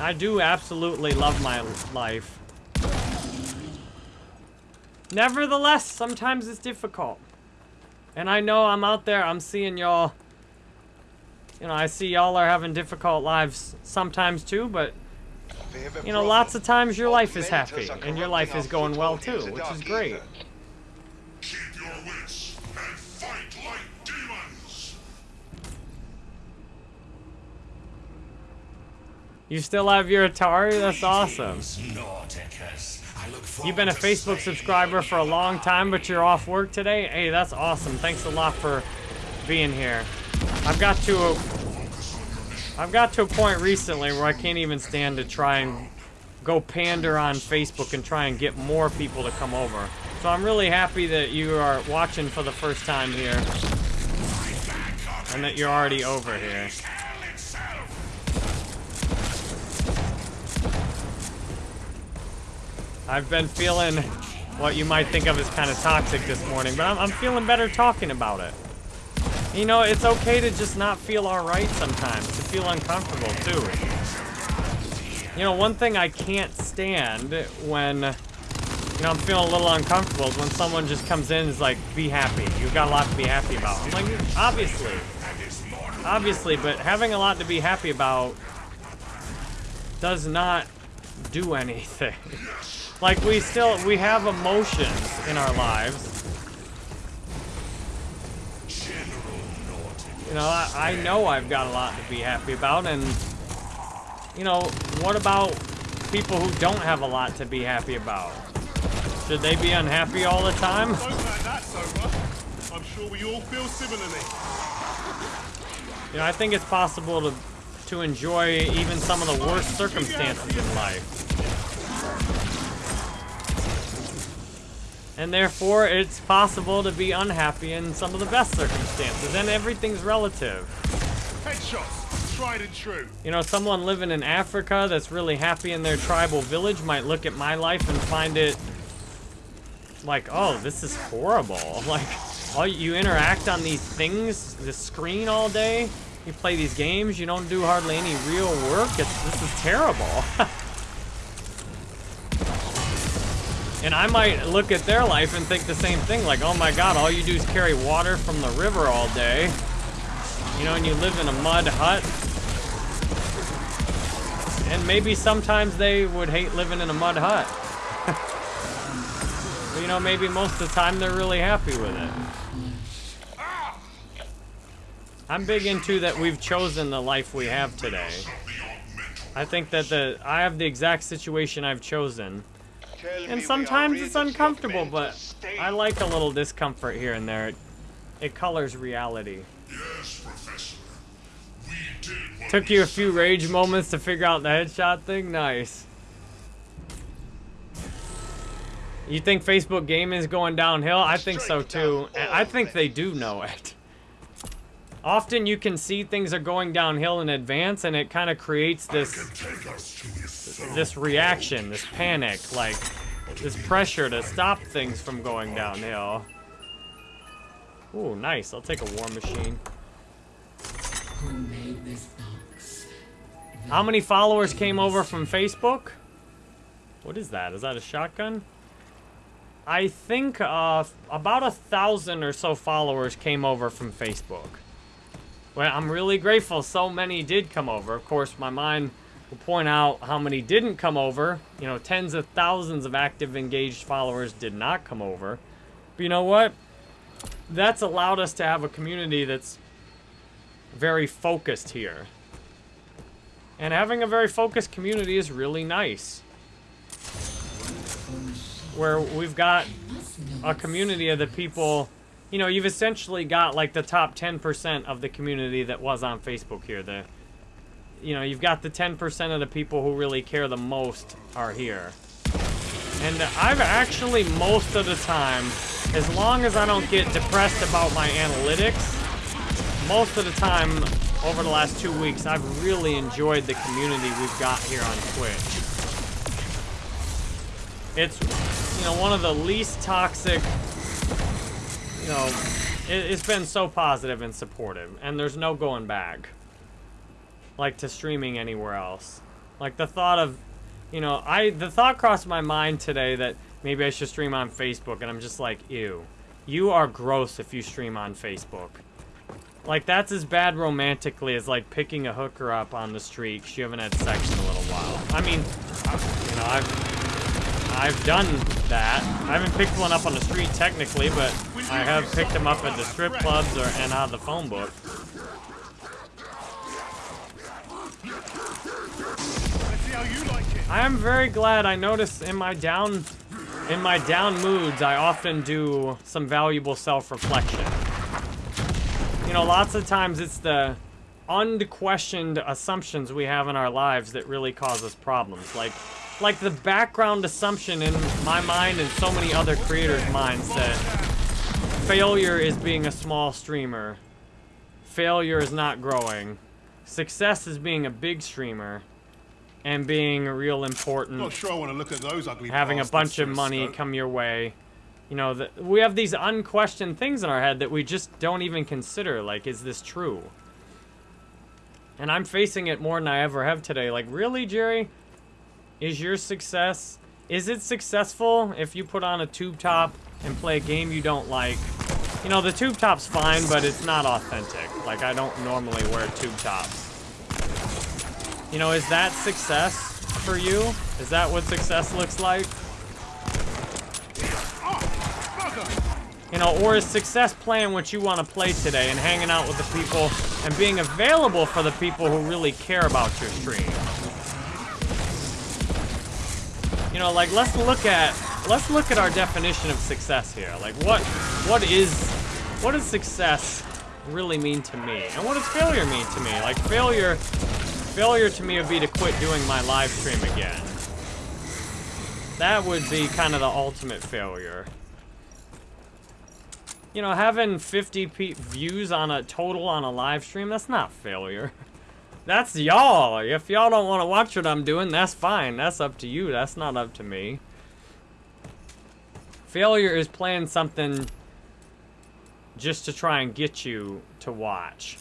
S1: I do absolutely love my life. Nevertheless, sometimes it's difficult. And I know I'm out there, I'm seeing y'all. You know, I see y'all are having difficult lives sometimes too, but you know, lots of times your life is happy and your life is going well too, which is great. You still have your Atari? That's awesome.
S6: Norticus. I look
S1: You've been a Facebook subscriber for a long time, but you're off work today? Hey, that's awesome. Thanks a lot for being here. I've got to a, I've got to a point recently where I can't even stand to try and go pander on Facebook and try and get more people to come over. So I'm really happy that you are watching for the first time here and that you're already over here. I've been feeling what you might think of as kind of toxic this morning, but I'm, I'm feeling better talking about it. You know, it's okay to just not feel alright sometimes, to feel uncomfortable too. You know, one thing I can't stand when, you know, I'm feeling a little uncomfortable is when someone just comes in and is like, be happy. You've got a lot to be happy about. I'm like, obviously. Obviously, but having a lot to be happy about does not do anything. Like we still we have emotions in our lives. You know, I, I know I've got a lot to be happy about, and you know, what about people who don't have a lot to be happy about? Should they be unhappy all the time?
S3: Don't let that sober. I'm sure we all feel similarly.
S1: You know, I think it's possible to to enjoy even some of the worst circumstances in life. And therefore, it's possible to be unhappy in some of the best circumstances, and everything's relative.
S3: Headshots, tried and true.
S1: You know, someone living in Africa that's really happy in their tribal village might look at my life and find it like, oh, this is horrible. Like, all you interact on these things, the screen all day, you play these games, you don't do hardly any real work. It's, this is terrible. and I might look at their life and think the same thing, like, oh my god, all you do is carry water from the river all day. You know, and you live in a mud hut. And maybe sometimes they would hate living in a mud hut. but you know, maybe most of the time they're really happy with it. I'm big into that we've chosen the life we have today. I think that the I have the exact situation I've chosen. And sometimes it's uncomfortable, but I like a little discomfort here and there. It, it colors reality.
S6: Yes, Professor. We did what
S1: Took you a few rage moments to figure out the headshot thing? Nice. You think Facebook gaming is going downhill? I think so too. I think they do know it. Often you can see things are going downhill in advance and it kind of creates this
S6: Can take us to his throne.
S1: this reaction, this panic, like this pressure to stop things from going downhill. Ooh, nice. I'll take a war machine.
S5: Who made this box?
S1: How many followers came over from Facebook? What is that? Is that a shotgun? I think uh, about a thousand or so followers came over from Facebook. Well, I'm really grateful so many did come over. Of course, my mind will point out how many didn't come over. You know, tens of thousands of active, engaged followers did not come over. But you know what? That's allowed us to have a community that's very focused here. And having a very focused community is really nice. Where we've got a community of the people, you know, you've essentially got like the top 10% of the community that was on Facebook here. The, you know, you've got the 10% of the people who really care the most are here. And I've actually, most of the time, as long as I don't get depressed about my analytics, most of the time over the last two weeks, I've really enjoyed the community we've got here on Twitch. It's, you know, one of the least toxic, you know, it, it's been so positive and supportive, and there's no going back. Like to streaming anywhere else. Like the thought of, you know, I the thought crossed my mind today that maybe I should stream on Facebook, and I'm just like, ew. You are gross if you stream on Facebook. Like, that's as bad romantically as, like, picking a hooker up on the street 'cause you haven't had sex in a little while. I mean, you know, I've, I've done that. I haven't picked one up on the street technically, but I have picked them up at the strip clubs or and out of the phone book. I am very glad I notice in my down in my down moods I often do some valuable self-reflection. You know, lots of times it's the unquestioned assumptions we have in our lives that really cause us problems. Like like the background assumption in my mind and so many other creators' minds that failure is being a small streamer. Failure is not growing. Success is being a big streamer and being a real important
S3: Not sure I want to look at those ugly
S1: having a bunch of money
S3: scope.
S1: come your way. You know, the, we have these unquestioned things in our head that we just don't even consider. Like, is this true? And I'm facing it more than I ever have today. Like, really, Jerry? Is your success, is it successful if you put on a tube top and play a game you don't like? You know, the tube top's fine, but it's not authentic. Like, I don't normally wear tube tops. You know, is that success for you? Is that what success looks like? You know, or is success playing what you want to play today and hanging out with the people and being available for the people who really care about your stream? You know, like let's look at let's look at our definition of success here. Like what what is what does success really mean to me? And what does failure mean to me? Like failure failure to me would be to quit doing my live stream again. That would be kind of the ultimate failure. You know, having 50 p views on a total on a live stream, that's not failure. That's y'all. If y'all don't want to watch what I'm doing, that's fine. That's up to you. That's not up to me. Failure is playing something just to try and get you to watch.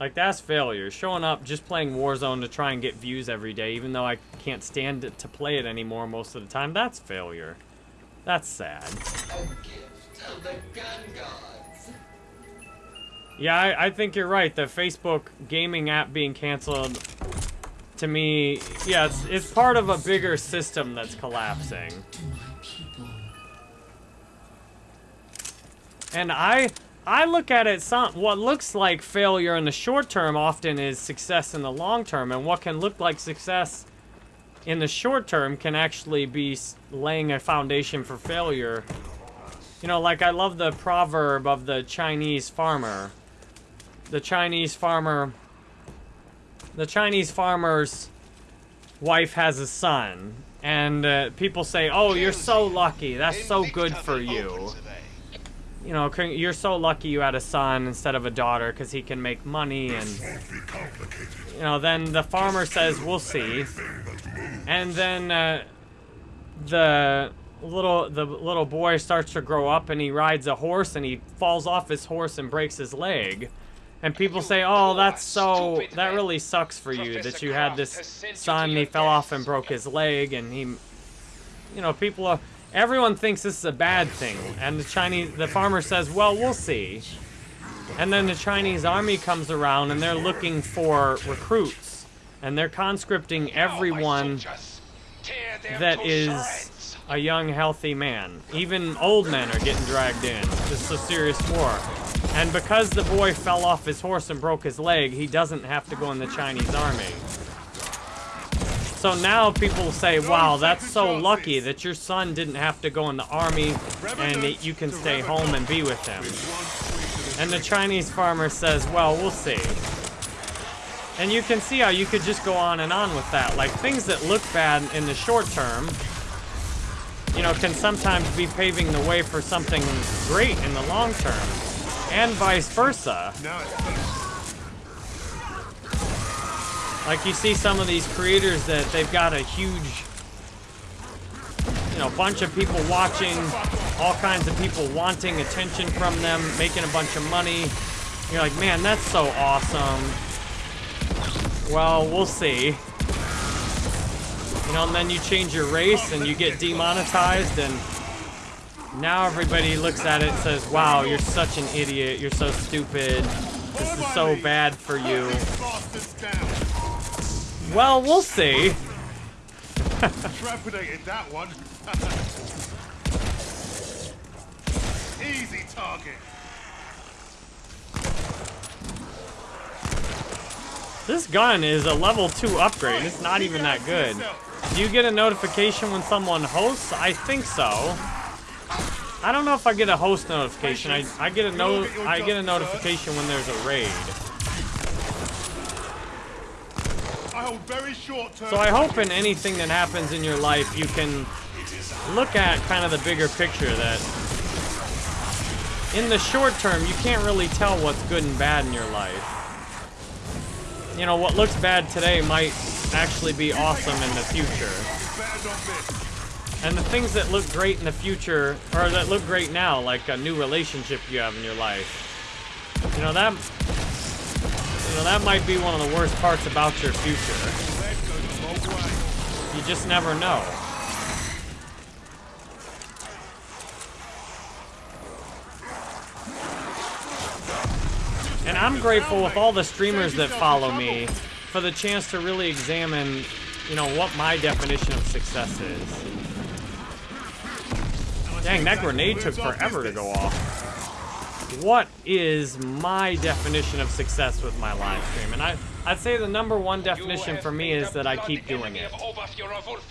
S1: Like, that's failure. Showing up, just playing Warzone to try and get views every day, even though I can't stand it to play it anymore most of the time, that's failure. That's sad. Yeah, I, I think you're right. The Facebook gaming app being canceled, to me, yeah, it's, it's part of a bigger system that's collapsing. And I I look at it some what looks like failure in the short term often is success in the long term and what can look like success in the short term can actually be laying a foundation for failure. You know, like I love the proverb of the Chinese farmer. The Chinese farmer the Chinese farmer's wife has a son and uh, people say, "Oh, you're so lucky. That's so good for you." you know, you're so lucky you had a son instead of a daughter because he can make money and,
S6: Won't be complicated.
S1: you know, then the farmer says, we'll see. And then uh, the little the little boy starts to grow up and he rides a horse and he falls off his horse and breaks his leg. And people say, oh, that's so, that really sucks for you that you had this son, he fell off and broke his leg and he, you know, people are, everyone thinks this is a bad thing. And the Chinese, the farmer says, well, we'll see. And then the Chinese army comes around and they're looking for recruits. And they're conscripting everyone that is a young, healthy man. Even old men are getting dragged in. This is a serious war. And because the boy fell off his horse and broke his leg, he doesn't have to go in the Chinese army. So now people say, wow, that's so lucky that your son didn't have to go in the army and that you can stay home and be with him. And the Chinese farmer says, well, we'll see. And you can see how you could just go on and on with that. Like, things that look bad in the short term, you know, can sometimes be paving the way for something great in the long term. And vice versa. Like you see some of these creators that they've got a huge, you know, bunch of people watching, all kinds of people wanting attention from them, making a bunch of money. You're like, man, that's so awesome. Well, we'll see. You know, and then you change your race and you get demonetized and now everybody looks at it and says, wow, you're such an idiot. You're so stupid. This is so bad for you. Well, we'll see.
S3: Trepidated that one. Easy target.
S1: This gun is a level 2 upgrade. It's not even that good. Do you get a notification when someone hosts? I think so. I don't know if I get a host notification. I, I get a no I get a notification when there's a raid.
S3: I hold very short term.
S1: So I hope in anything that happens in your life you can look at kind of the bigger picture that in the short term you can't really tell what's good and bad in your life. You know, what looks bad today might actually be awesome in the future. And the things that look great in the future, or that look great now, like a new relationship you have in your life, you know, that, you know, that might be one of the worst parts about your future. You just never know. And I'm grateful with all the streamers that follow me for the chance to really examine, you know, what my definition of success is. Dang, that grenade took forever to go off. What is my definition of success with my live stream? And I, I'd say the number one definition for me is that I keep doing it.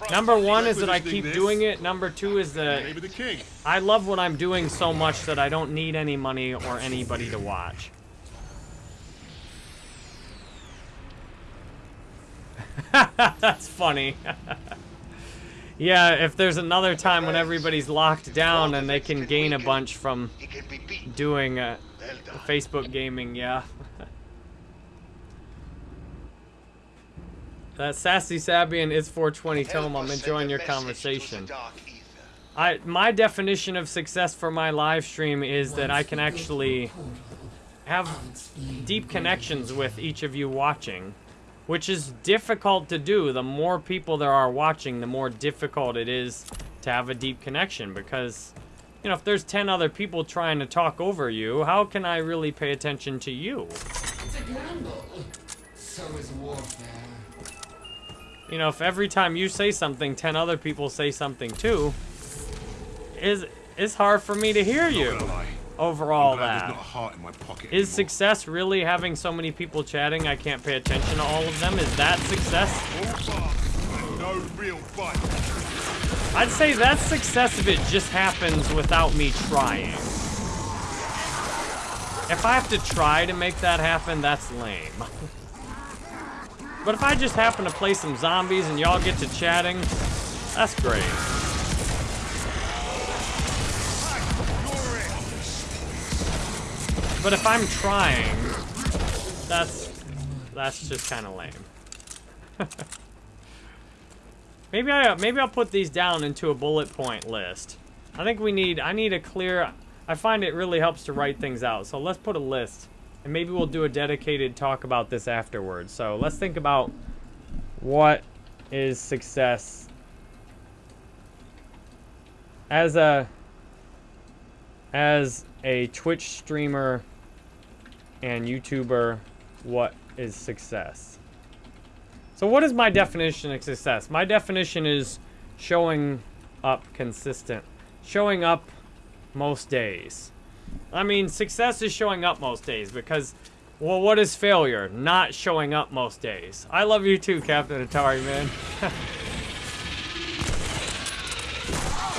S1: Number one is that I keep doing it. Number two is that
S3: Maybe the king.
S1: I love what I'm doing so much that I don't need any money or anybody to watch. That's funny. yeah, if there's another time when everybody's locked down and they can gain a bunch from doing uh, Facebook gaming, yeah. that sassy Sabian is 420. Tell him I'm enjoying your conversation. I my definition of success for my live stream is that I can actually have deep connections with each of you watching, which is difficult to do. The more people there are watching, the more difficult it is to have a deep connection because you know, if there's 10 other people trying to talk over you, how can I really pay attention to you?
S5: It's a gamble. So is warfare.
S1: You know, if every time you say something, 10 other people say something too, is it's hard for me to hear you
S3: Not gonna lie.
S1: Over all that.
S3: Not a heart in my pocket
S1: Is success really having so many people chatting I can't pay attention to all of them? Is that success?
S3: All bark and no real bite.
S1: I'd say that's success if it just happens without me trying. If I have to try to make that happen, that's lame. but if I just happen to play some zombies and y'all get to chatting, that's great. But if I'm trying, that's that's just kind of lame. Maybe I maybe I'll put these down into a bullet point list. I think we need I need a clear I find it really helps to write things out. So let's put a list. And maybe we'll do a dedicated talk about this afterwards. So let's think about what is success as a as a Twitch streamer and YouTuber, what is success? So what is my definition of success? My definition is showing up consistent. Showing up most days. I mean, success is showing up most days because, well, what is failure? Not showing up most days. I love you too, Captain Atari, man.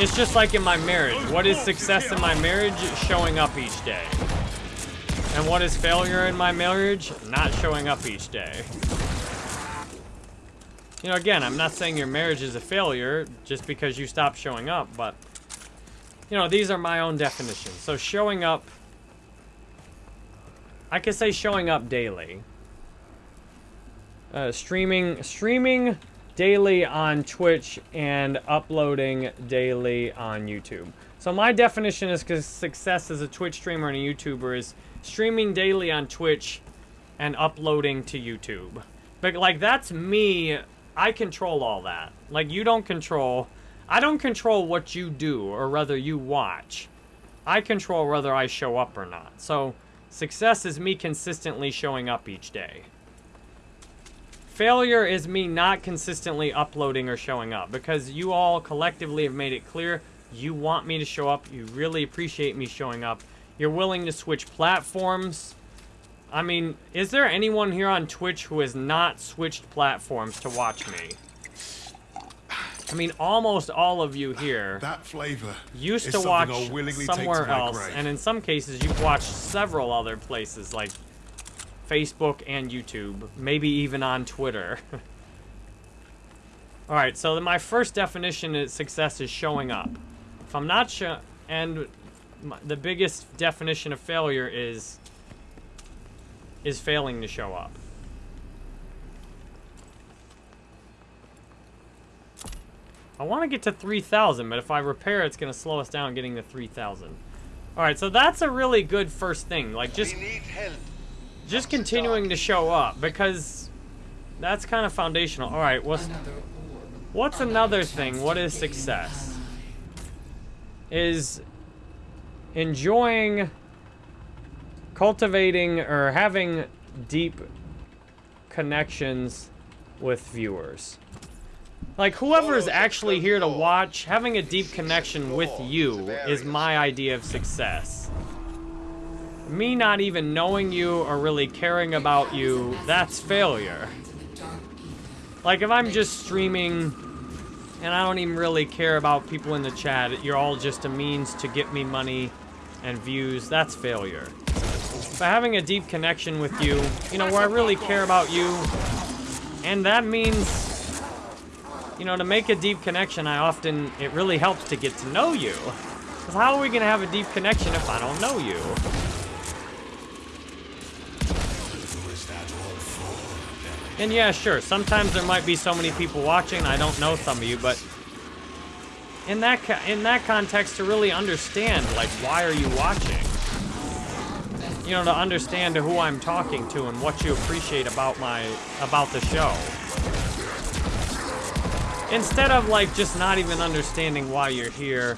S1: it's just like in my marriage. What is success in my marriage? Showing up each day. And what is failure in my marriage? Not showing up each day. You know, again, I'm not saying your marriage is a failure just because you stop showing up, but, you know, these are my own definitions. So showing up, I could say showing up daily. Uh, streaming, streaming daily on Twitch and uploading daily on YouTube. So my definition is because success as a Twitch streamer and a YouTuber is streaming daily on Twitch and uploading to YouTube. But like that's me. I control all that. Like you don't control. I don't control what you do or whether you watch. I control whether I show up or not. So success is me consistently showing up each day. Failure is me not consistently uploading or showing up because you all collectively have made it clear you want me to show up. You really appreciate me showing up. You're willing to switch platforms. I mean, is there anyone here on Twitch who has not switched platforms to watch me? I mean, almost all of you here
S3: That flavor
S1: used to watch
S3: I'll willingly take
S1: somewhere
S3: to
S1: else,
S3: grave.
S1: and in some cases, you've watched several other places like Facebook and YouTube, maybe even on Twitter. All right, so my first definition of success is showing up. If I'm not sure, and my, the biggest definition of failure is is failing to show up. I want to get to 3,000, but if I repair, it's going to slow us down getting to 3,000. All right, so that's a really good first thing. Like, just
S4: we need help.
S1: just continuing to show up because that's kind of foundational. All right, what's
S5: Another
S1: what's another thing? What is success? Is enjoying cultivating or having deep connections with viewers. Like, whoever's actually here to watch, having a deep connection with you is my idea of success. Me not even knowing you or really caring about you, that's failure. Like, if I'm just streaming and I don't even really care about people in the chat, you're all just a means to get me money and views, that's failure. But having a deep connection with you, you know, where I really care about you, and that means you know, to make a deep connection, I often, it really helps to get to know you. Because how are we going to have a deep connection if I don't know you? And yeah, sure, sometimes there might be so many people watching, I don't know some of you, but in that in that context, to really understand, like, why are you watching? You know, to understand who I'm talking to and what you appreciate about my, about the show. Instead of, like, just not even understanding why you're here.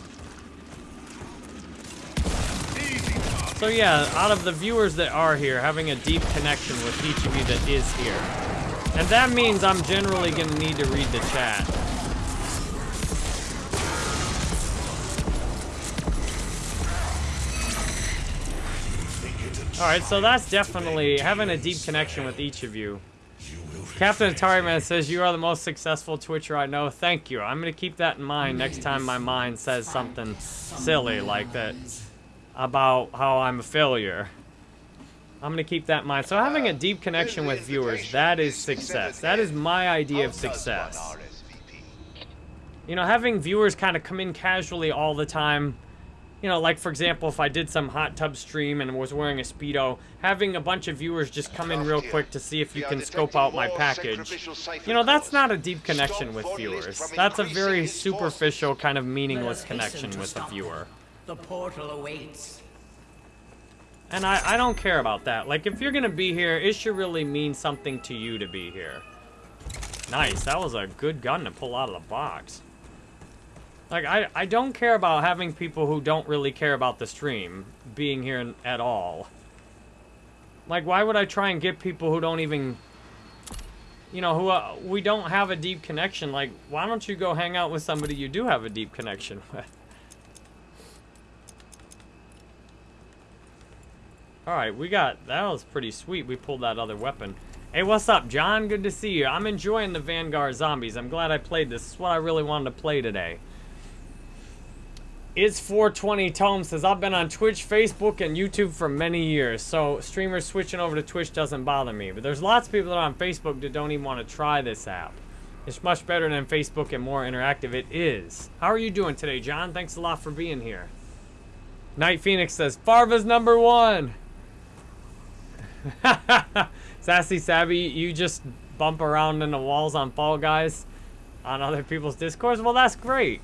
S1: So yeah, out of the viewers that are here, having a deep connection with each of you that is here. And that means I'm generally gonna need to read the chat. Alright, so that's definitely having a deep connection with each of you. Captain Atari Man says, you are the most successful Twitcher I know. Thank you. I'm going to keep that in mind next time my mind says something silly like that about how I'm a failure. I'm going to keep that in mind. So having a deep connection with viewers, that is success. That is my idea of success. You know, having viewers kind of come in casually all the time, you know, like for example, if I did some hot tub stream and was wearing a Speedo, having a bunch of viewers just come in real quick to see if you can scope out my package, you know, that's not a deep connection with viewers. That's a very superficial, kind of meaningless connection with a viewer.
S2: The portal awaits.
S1: And I, I don't care about that. Like, if you're gonna be here, it should really mean something to you to be here. Nice, that was a good gun to pull out of the box. Like, I, I don't care about having people who don't really care about the stream being here at all. Like, why would I try and get people who don't even... You know, who uh, we don't have a deep connection. Like, why don't you go hang out with somebody you do have a deep connection with? Alright, we got... That was pretty sweet. We pulled that other weapon. Hey, what's up, John? Good to see you. I'm enjoying the Vanguard Zombies. I'm glad I played this. This is what I really wanted to play today. It's 420 Tome says, I've been on Twitch, Facebook, and YouTube for many years, so streamers switching over to Twitch doesn't bother me. But there's lots of people that are on Facebook that don't even want to try this app. It's much better than Facebook and more interactive. It is. How are you doing today, John? Thanks a lot for being here. Night Phoenix says, Farva's number one. Sassy Savvy, you just bump around in the walls on Fall Guys on other people's discords? Well, that's great.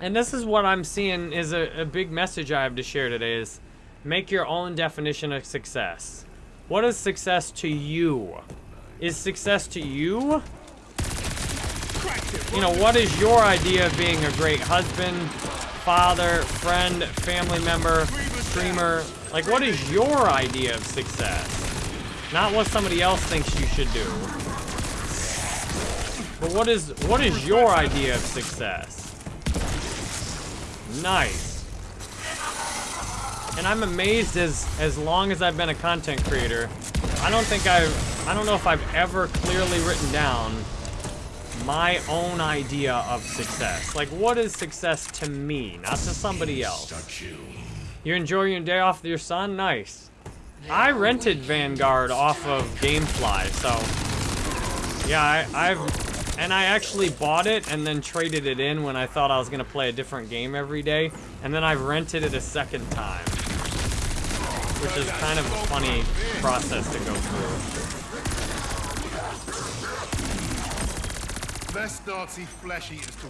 S1: And this is what I'm seeing is a, a big message I have to share today is make your own definition of success. What is success to you? Is success to you? You know, what is your idea of being a great husband, father, friend, family member, streamer? Like, what is your idea of success? Not what somebody else thinks you should do. But what is what is your idea of success? Nice. And I'm amazed as as long as I've been a content creator, I don't think I've I don't know if I've ever clearly written down my own idea of success. Like what is success to me, not to somebody else. You enjoy your day off with your son? Nice. I rented Vanguard off of Gamefly, so yeah, I, I've and I actually bought it and then traded it in when I thought I was going to play a different game every day. And then I rented it a second time. Which is kind of a funny process to go through.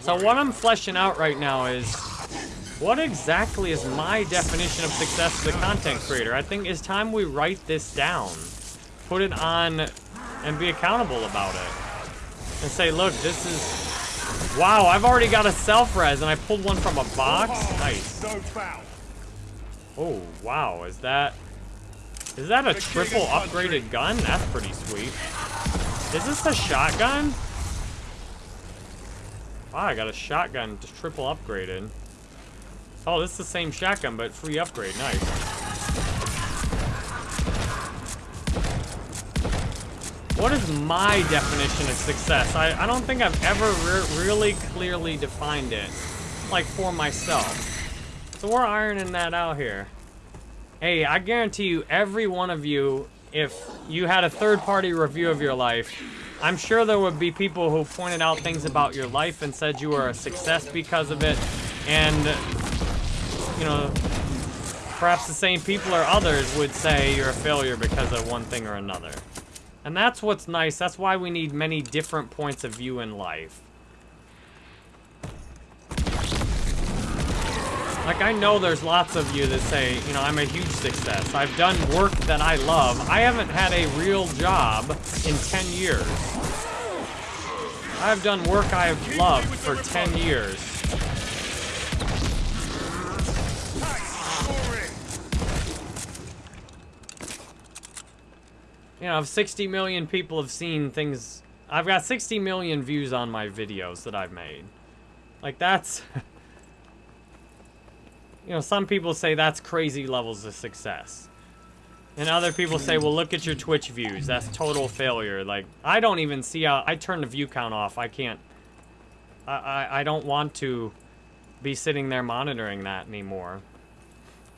S1: So what I'm fleshing out right now is what exactly is my definition of success as a content creator? I think it's time we write this down. Put it on and be accountable about it and say, look, this is... Wow, I've already got a self-res, and I pulled one from a box? Nice. Oh, wow, is that... Is that a triple upgraded gun? That's pretty sweet. Is this a shotgun? Wow, I got a shotgun just triple upgraded. Oh, this is the same shotgun, but free upgrade. Nice. What is my definition of success? I, I don't think I've ever re really clearly defined it, like for myself. So we're ironing that out here. Hey, I guarantee you, every one of you, if you had a third-party review of your life, I'm sure there would be people who pointed out things about your life and said you were a success because of it, and, you know, perhaps the same people or others would say you're a failure because of one thing or another. And that's what's nice. That's why we need many different points of view in life. Like, I know there's lots of you that say, you know, I'm a huge success. I've done work that I love. I haven't had a real job in 10 years. I've done work I've loved for 10 years. You know, 60 million people have seen things... I've got 60 million views on my videos that I've made. Like, that's... you know, some people say that's crazy levels of success. And other people say, well, look at your Twitch views. That's total failure. Like, I don't even see how... I turn the view count off. I can't... I, I, I don't want to be sitting there monitoring that anymore.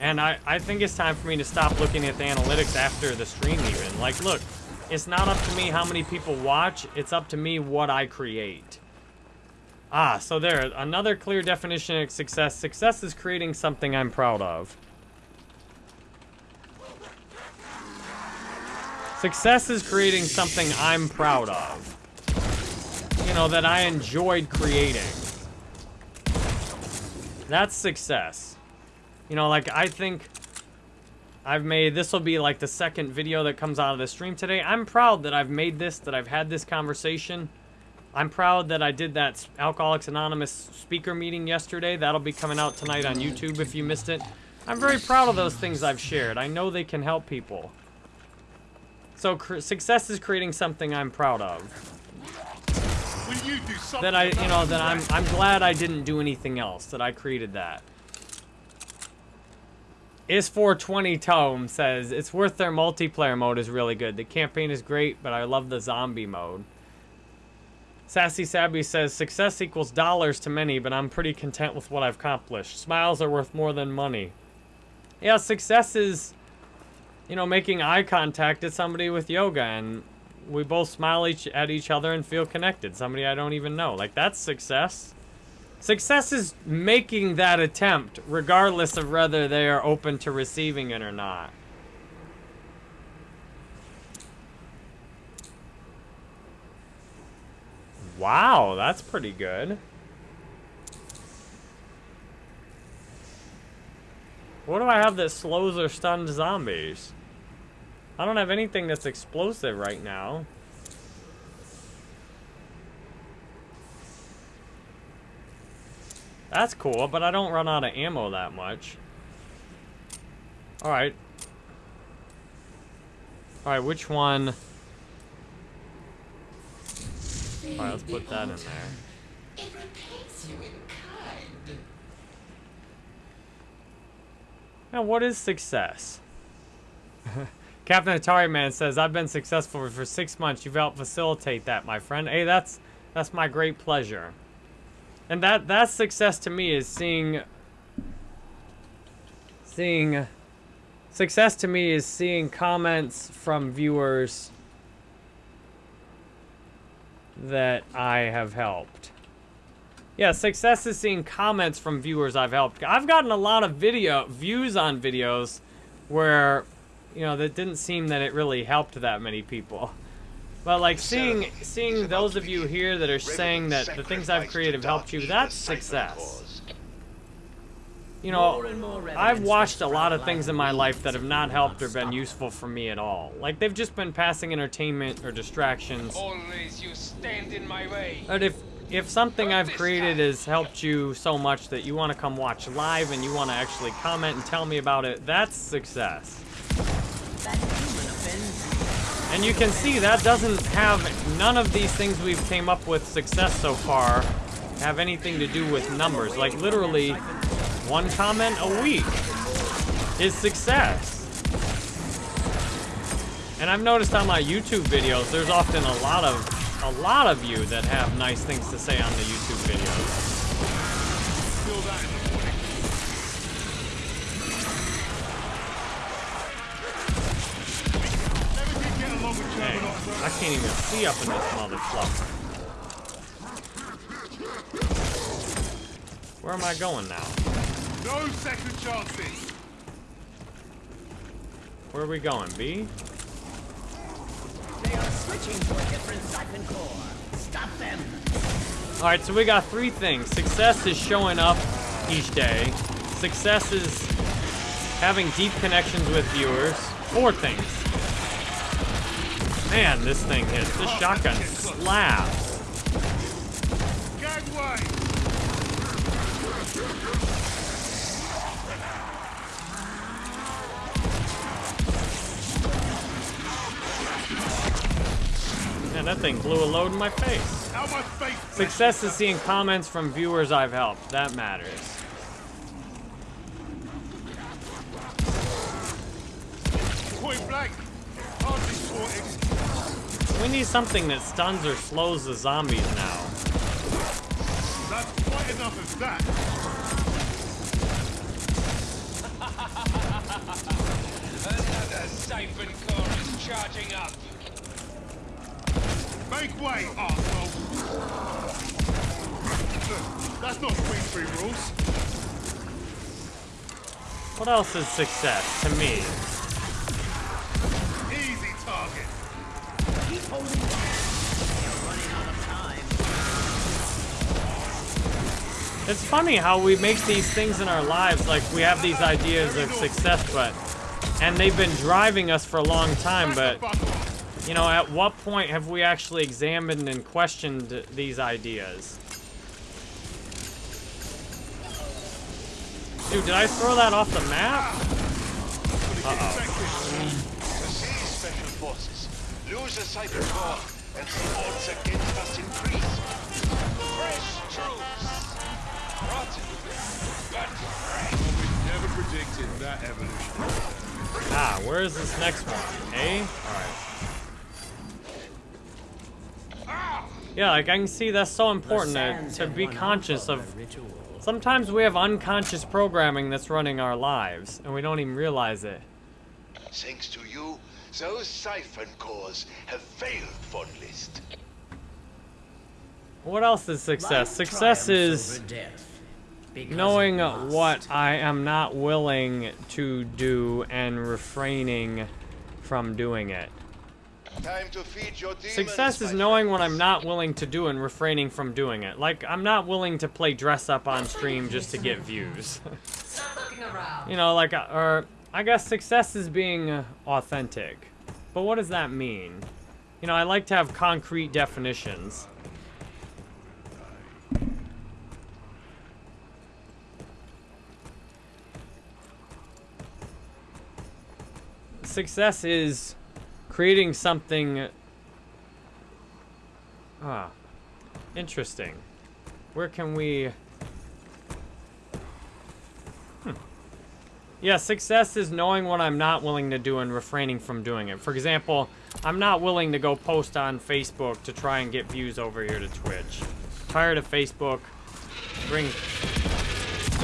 S1: And I, I think it's time for me to stop looking at the analytics after the stream even. Like, look, it's not up to me how many people watch. It's up to me what I create. Ah, so there, another clear definition of success. Success is creating something I'm proud of. Success is creating something I'm proud of. You know, that I enjoyed creating. That's success. You know, like, I think I've made, this will be like the second video that comes out of the stream today. I'm proud that I've made this, that I've had this conversation. I'm proud that I did that Alcoholics Anonymous speaker meeting yesterday. That'll be coming out tonight on YouTube if you missed it. I'm very proud of those things I've shared. I know they can help people. So success is creating something I'm proud of.
S3: Will you do something
S1: That I, you know, that I'm, I'm glad I didn't do anything else, that I created that. Is 420 Tome says, it's worth their multiplayer mode is really good. The campaign is great, but I love the zombie mode. Sassy Sabby says, success equals dollars to many, but I'm pretty content with what I've accomplished. Smiles are worth more than money. Yeah, success is, you know, making eye contact at somebody with yoga, and we both smile each at each other and feel connected. Somebody I don't even know. Like, that's success. Success is making that attempt, regardless of whether they are open to receiving it or not. Wow, that's pretty good. What do I have that slows or stuns zombies? I don't have anything that's explosive right now. That's cool, but I don't run out of ammo that much. Alright. Alright, which one... Alright, let's put that in there.
S5: It repays you in kind.
S1: Now, what is success? Captain Atari Man says, I've been successful for six months. You've helped facilitate that, my friend. Hey, that's that's my great pleasure. And that that's success to me is seeing seeing success to me is seeing comments from viewers that I have helped. Yeah, success is seeing comments from viewers I've helped. I've gotten a lot of video views on videos where, you know, that didn't seem that it really helped that many people. But like seeing seeing those of you here that are saying that the things I've created have helped you, that's success. You know, I've watched a lot of things in my life that have not helped or been useful for me at all. Like they've just been passing entertainment or distractions.
S7: Always you stand in my way.
S1: But if if something I've created has helped you so much that you want to come watch live and you want to actually comment and tell me about it, that's success. And you can see that doesn't have none of these things we've came up with success so far have anything to do with numbers. Like literally, one comment a week is success. And I've noticed on my YouTube videos, there's often a lot of a lot of you that have nice things to say on the YouTube videos. Dang, I can't even see up in this mother fluffer. Where am I going now?
S3: No second chances.
S1: Where are we going, B?
S2: They are switching to a different siphon core. Stop them.
S1: All right, so we got three things. Success is showing up each day. Success is having deep connections with viewers. Four things. Man, this thing hits. This shotgun slaps. Man, that thing blew a load in my face. Success is seeing comments from viewers I've helped. That matters.
S3: Point blank. Hardly.
S1: We need something that stuns or slows the zombies now.
S3: That's quite enough of that.
S7: Another siphon core is charging up.
S3: Make way, arsehole. That's not Queen Free rules.
S1: What else is success to me? It's funny how we make these things in our lives, like we have these ideas of success, but and they've been driving us for a long time, but you know, at what point have we actually examined and questioned these ideas? Dude, did I throw that off the map?
S4: Forces lose a siphon core and the odds against us increase.
S7: Fresh troops. Rotten, but fresh.
S3: Never predicted that evolution.
S1: Ah, where is this next one? A? Alright. Yeah, like I can see that's so important to, to be conscious
S2: of
S1: of
S2: their ritual.
S1: Sometimes we have unconscious programming that's running our lives, and we don't even realize it.
S4: Thanks to you, those siphon cores have failed, Von List.
S1: What else is success?
S2: Life
S1: Success is
S2: death,
S1: knowing what I am not willing to do and refraining from doing it.
S4: Time to feed your demons,
S1: Success is
S4: my
S1: knowing what. I'm not willing to do and refraining from doing it. Like, I'm not willing to play dress up on stream just to get views.
S5: Stop looking around.
S1: you know, like, uh, or I guess success is being uh, authentic. But what does that mean? You know, I like to have concrete definitions. Success is creating something. Ah, interesting. Where can we? Yeah, success is knowing what I'm not willing to do and refraining from doing it. For example, I'm not willing to go post on Facebook to try and get views over here to Twitch. Tired of Facebook. Bring.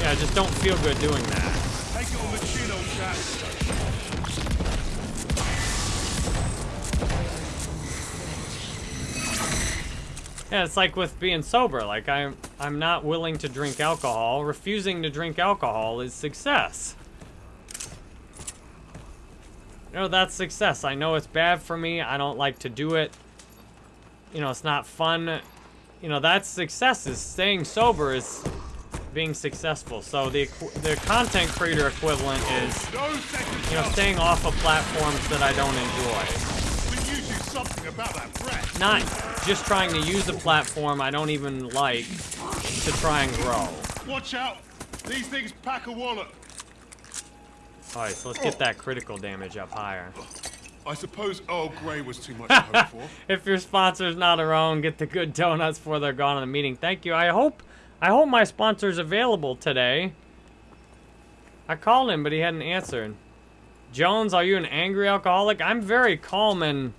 S1: Yeah, I just don't feel good doing that.
S3: Take it on the chin, old.
S1: Yeah, it's like with being sober. Like I'm, I'm not willing to drink alcohol. Refusing to drink alcohol is success. You know, that's success. I know it's bad for me. I don't like to do it. You know, it's not fun. You know, that's success. Is staying sober is being successful. So the the content creator equivalent is you know staying off of platforms that I don't enjoy.
S3: We knew you something about that threat.
S1: not just trying to use a platform I don't even like to try and grow.
S3: Watch out. These things pack a wallet.
S1: Alright, so let's get that critical damage up higher.
S3: I suppose Earl Grey was too much to hope for.
S1: if your sponsor's not around, get the good donuts before they're gone in the meeting. Thank you. I hope I hope my sponsor's available today. I called him, but he hadn't answered. Jones, are you an angry alcoholic? I'm very calm and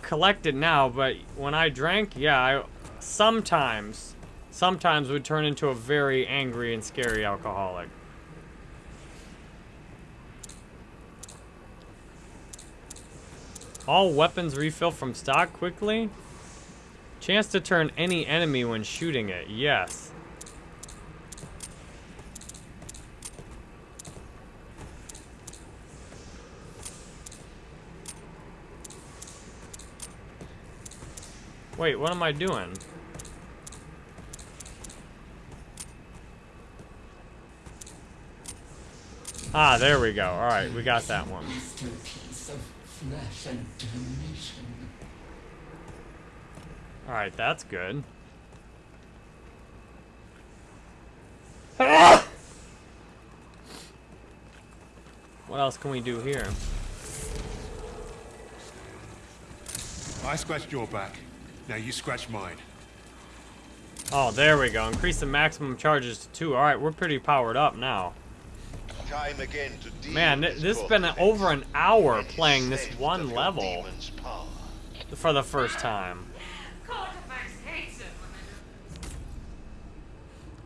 S1: collected now, but when I drank, yeah, I sometimes, sometimes would turn into a very angry and scary alcoholic. All weapons refill from stock quickly? Chance to turn any enemy when shooting it. Yes. Wait, what am I doing? Ah, there we go. Alright, we got that one.
S5: Flesh and damnation.
S1: Alright, that's good. What else can we do here?
S3: I scratched your back. Now you scratch mine.
S1: Oh, there we go. Increase the maximum charges to two. Alright, we're pretty powered up now.
S4: Time again to deal
S1: Man, this
S4: has
S1: been over an hour playing this one level for the first time.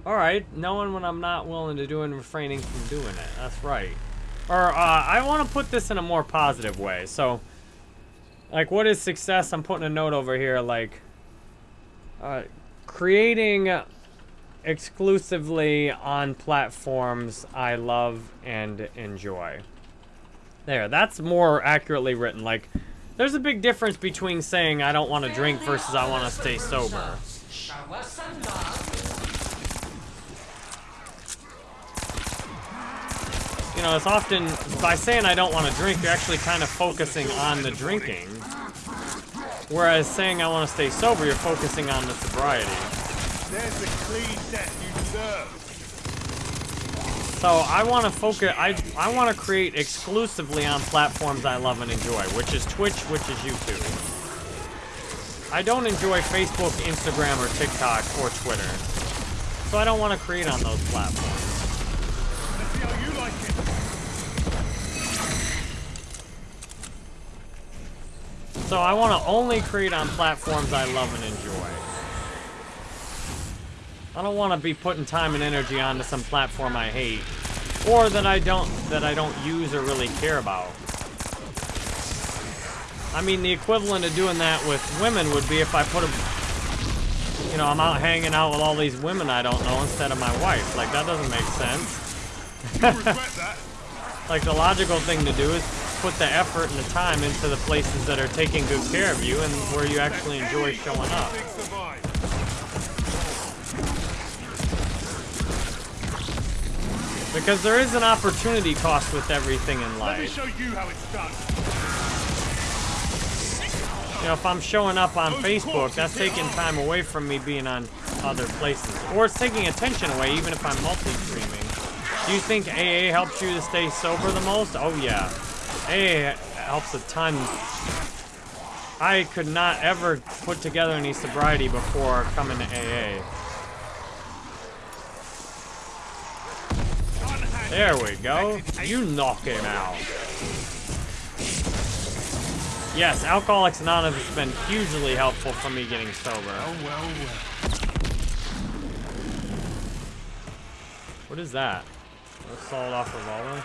S1: Alright, knowing when I'm not willing to do and refraining from doing it. That's right. Or, uh, I want to put this in a more positive way. So, like, what is success? I'm putting a note over here, like, uh, creating exclusively on platforms I love and enjoy. There, that's more accurately written. Like, there's a big difference between saying I don't want to drink versus I want to stay sober. You know, it's often, by saying I don't want to drink, you're actually kind of focusing on the drinking. Whereas saying I want to stay sober, you're focusing on the sobriety.
S3: There's the clean death you deserve.
S1: So I want to focus. I I want to create exclusively on platforms I love and enjoy, which is Twitch, which is YouTube. I don't enjoy Facebook, Instagram, or TikTok, or Twitter. So I don't want to create on those platforms.
S3: Let's see how you like it.
S1: So I want to only create on platforms I love and enjoy. I don't want to be putting time and energy onto some platform I hate, or that I don't that I don't use or really care about. I mean, the equivalent of doing that with women would be if I put a, you know, I'm out hanging out with all these women I don't know instead of my wife. Like that doesn't make sense.
S3: You'll regret that.
S1: Like the logical thing to do is put the effort and the time into the places that are taking good care of you and where you actually enjoy showing up.
S3: Things survive.
S1: Because there is an opportunity cost with everything in life.
S3: Let me show you how it's done.
S1: You know, if I'm showing up on Facebook, that's taking time away from me being on other places. Or it's taking attention away, even if I'm multi-streaming. Do you think AA helps you to stay sober the most? Oh, yeah. AA helps a ton. I could not ever put together any sobriety before coming to AA. There we go. You knock him out. Yes, Alcoholics Anonymous has been hugely helpful for me getting sober.
S3: Oh, well, well.
S1: What is that? A sawed-off revolver?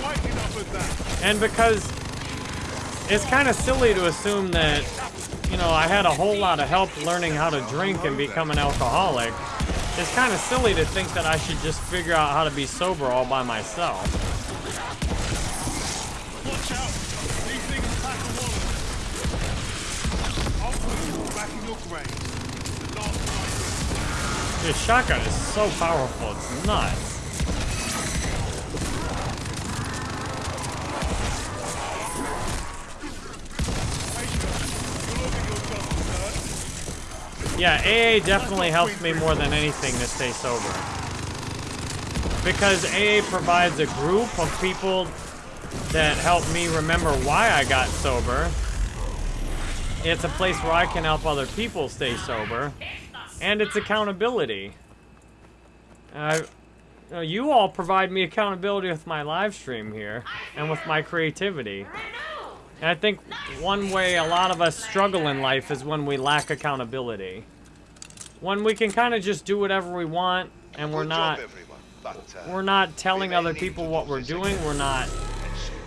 S3: Quite enough of that.
S1: And because it's kind of silly to assume that, you know, I had a whole lot of help learning how to drink and become an alcoholic. It's kind of silly to think that I should just figure out how to be sober all by myself.
S3: Watch out. These things pack a wallet. I'll put you back in your grave. The last.
S1: This shotgun is so powerful, it's nuts. Yeah, AA definitely helps me more than anything to stay sober. Because AA provides a group of people that help me remember why I got sober. It's a place where I can help other people stay sober. And it's accountability. Uh, you you all provide me accountability with my live stream here and with my creativity. And I think one way a lot of us struggle in life is when we lack accountability. When we can kind of just do whatever we want and we're not
S4: job, everyone. But, uh,
S1: we're not telling other people what we're doing. We're not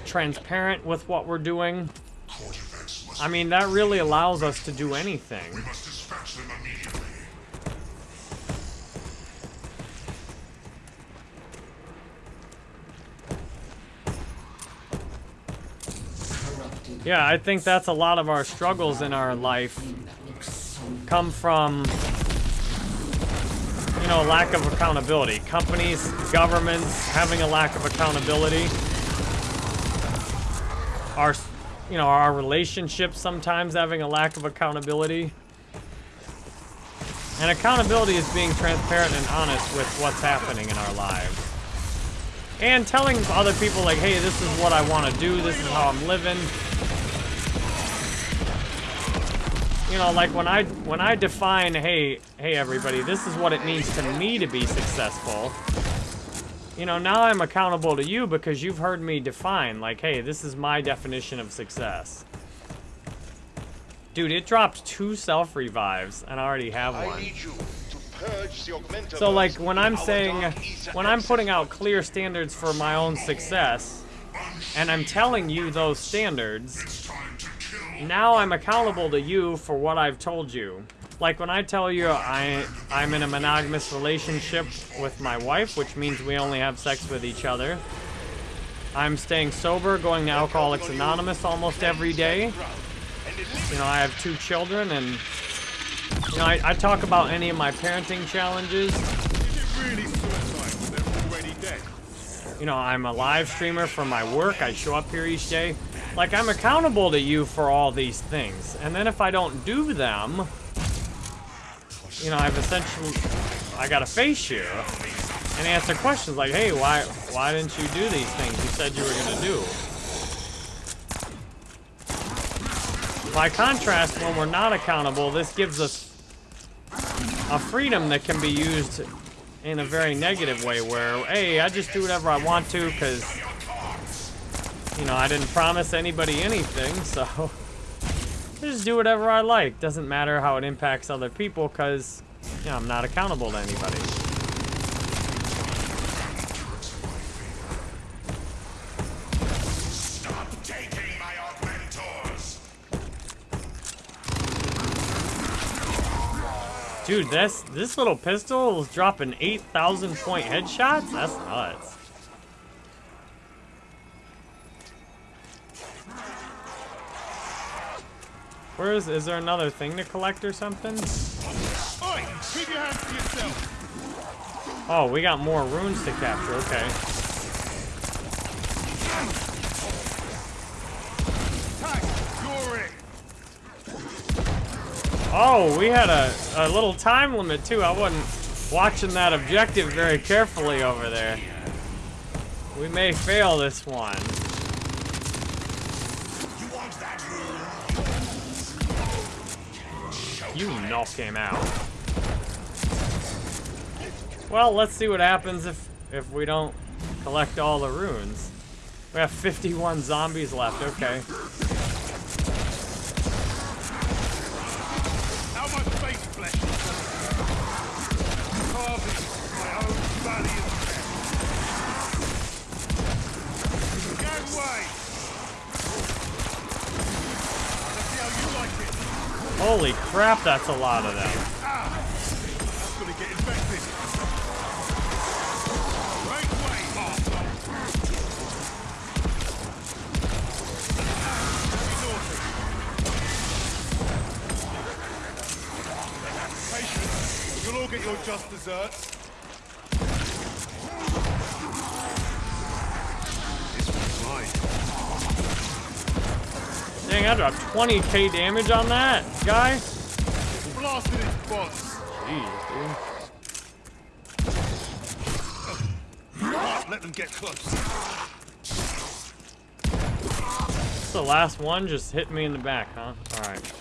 S1: transparent with what we're doing.
S6: Court events must
S1: I mean, that really allows us to do anything.
S6: we must dispatch them immediately.
S5: Corrupted.
S1: Yeah, I think that's a lot of our struggles in our life come from you know, lack of accountability. Companies, governments having a lack of accountability. Our, you know, our relationships sometimes having a lack of accountability. And accountability is being transparent and honest with what's happening in our lives. And telling other people like, hey, this is what I want to do, this is how I'm living. You know, like when I when I define, hey, hey everybody, this is what it means to me to be successful. You know, now I'm accountable to you because you've heard me define, like, hey, this is my definition of success. Dude, it dropped two self revives, and I already have
S4: I
S1: one.
S4: need you to purge the.
S1: So like when I'm saying when I'm putting out clear standards for my own success and I'm telling you those standards,
S6: It's time to kill.
S1: Now I'm accountable to you for what I've told you. Like when I tell you I I'm in a monogamous relationship with my wife, which means we only have sex with each other. I'm staying sober, going to Alcoholics Anonymous almost every day. You know, I have two children and you know, I, I talk about any of my parenting challenges. You know, I'm a live streamer for my work. I show up here each day. Like, I'm accountable to you for all these things. And then if I don't do them, you know, I've essentially, I gotta face you and answer questions like, hey, why, why didn't you do these things you said you were gonna do? By contrast, when we're not accountable, this gives us a freedom that can be used in a very negative way where, hey, I just do whatever I want to because, you know, I didn't promise anybody anything, so I just do whatever I like. Doesn't matter how it impacts other people because, you know, I'm not accountable to anybody.
S6: Stop taking my augmentors.
S1: Dude, this this little pistol is dropping 8,000 point headshots? That's nuts. Where is, is there another thing to collect or something?
S3: Oi! Keep your hands to yourself!
S1: Oh, we got more runes to capture, okay.
S3: Tag! You're it!
S1: Oh, we had a, a little time limit too. I wasn't watching that objective very carefully over there. We may fail this one.
S6: You
S1: knock him out. Well, let's see what happens if if we don't collect all the runes. We have 51 zombies left. Okay. Holy crap, that's a lot of them.
S3: You'll all get your just desserts.
S1: Dang, I dropped 20k damage on that guy.
S3: blasted its boss.
S1: Jeez, dude.
S3: Let them get close.
S1: The last one just hit me in the back, huh? Alright.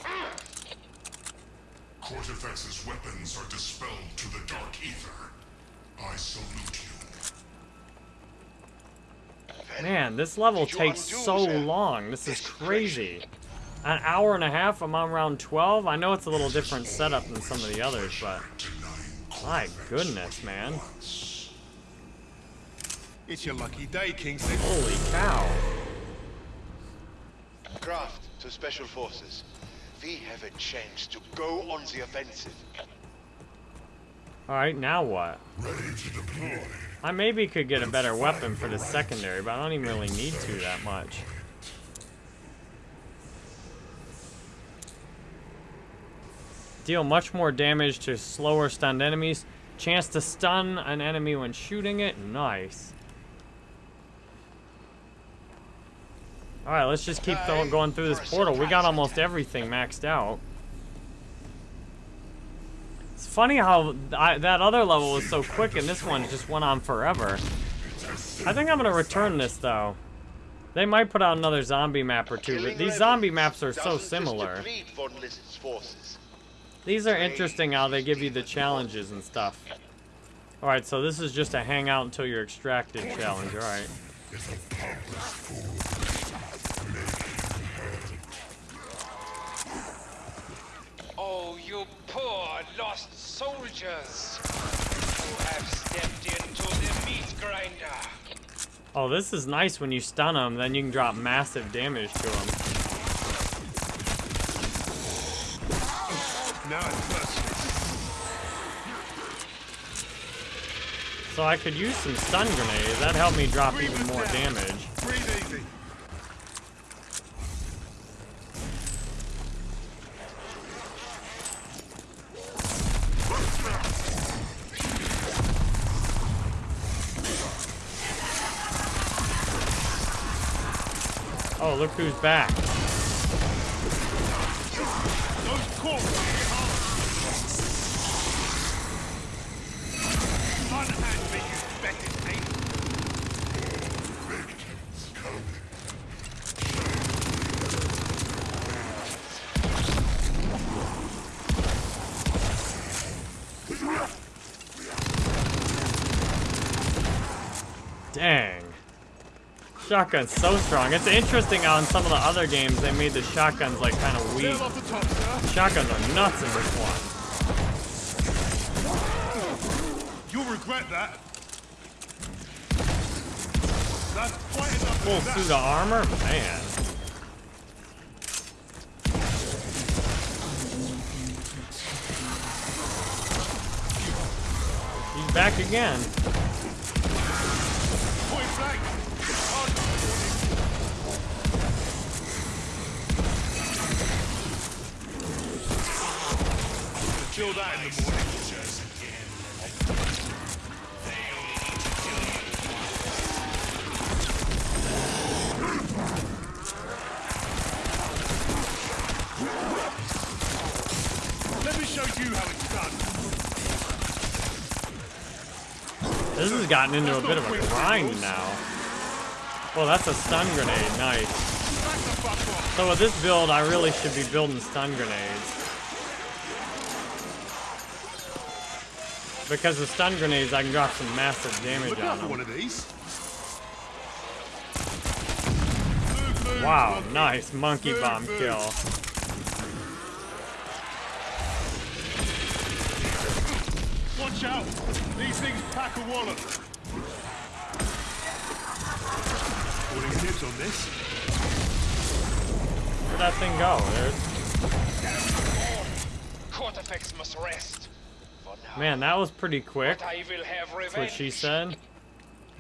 S6: Kortifex's weapons are dispelled to the dark ether. I salute
S1: Man, this level takes so
S4: that
S1: long. This is
S4: desecration?
S1: crazy. An hour and a half, I'm on round 12. I know it's a little different setup than some of the others, but my goodness, man.
S3: It's your lucky day, Kingston.
S1: Holy cow.
S4: Craft to Special Forces. We have a chance to go on the offensive.
S1: Alright, now what?
S6: Ready to deploy.
S1: I maybe could get a better weapon for the secondary, but I don't even really need to that much. Deal much more damage to slower stunned enemies. Chance to stun an enemy when shooting it. Nice. Alright, let's just keep going through this portal. We got almost everything maxed out. It's funny how I, that other level was so quick and this one just went on forever. I think I'm gonna return this though. They might put out another zombie map or two, but these zombie maps are so similar.
S4: deplete von Lizard's forces.
S1: These are interesting how they give you the challenges and stuff. Alright, so this is just a hang out until you're extracted challenge, alright.
S7: Oh, you poor lost soldiers who have stepped into the meat grinder.
S1: Oh, this is nice when you stun them, then you can drop massive damage to them.
S3: Now it's merciless.
S1: So I could use some stun grenades, that'd help me drop even more damage. Look who's back. Shotgun's so strong. It's interesting how in some of the other games they made the shotguns like kind of weak.
S3: Sail off the top.
S1: Shotguns are nuts in this one.
S3: You'll regret that. That's quite enough
S1: Full suit of armor? Man. He's back again. Gotten into a bit of a grind now. Well, that's a stun grenade. Nice.
S3: Back the fuck off.
S1: So with this build, I really should be building stun grenades. Because with stun grenades, I can drop some massive damage
S3: Look
S1: on them.
S3: one of these.
S1: Wow, nice monkey bomb kill.
S3: Watch out! These things pack a wallop.
S1: Where'd go? There's,
S7: Kortifex must rest.
S1: Man, that was pretty quick.
S7: I will have.
S1: That's what she said.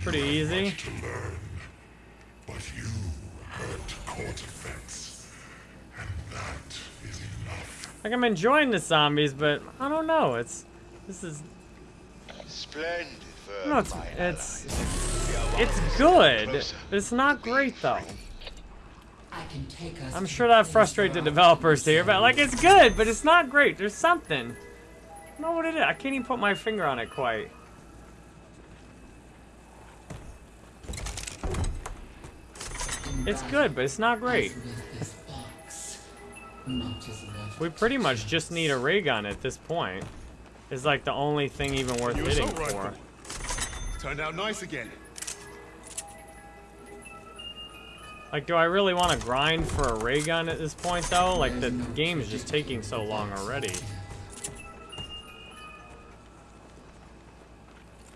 S1: Pretty easy.
S6: To learn. But you hurt Kortifex. And that is enough.
S1: Like I'm enjoying the zombies, but I don't know. It's this is
S4: Splendid
S1: no, it's it's
S4: allies. We are one
S1: it's good.
S4: closer
S1: It's not great though.
S4: free.
S5: I can take us.
S1: I'm sure that
S5: place
S1: frustrates the developers here, but like it's good, but it's not great. There's something. I don't know what it is. I can't even put my finger on it quite. It's good, but it's not great.
S5: As with this box, much is left.
S1: We pretty much just need a ray gun at this point. It's like the only thing even worth
S3: Your
S1: hitting
S3: assault
S1: for.
S3: Turned out nice again.
S1: Like, do I really want to grind for a ray gun at this point, though? Like, the game is just taking so long already.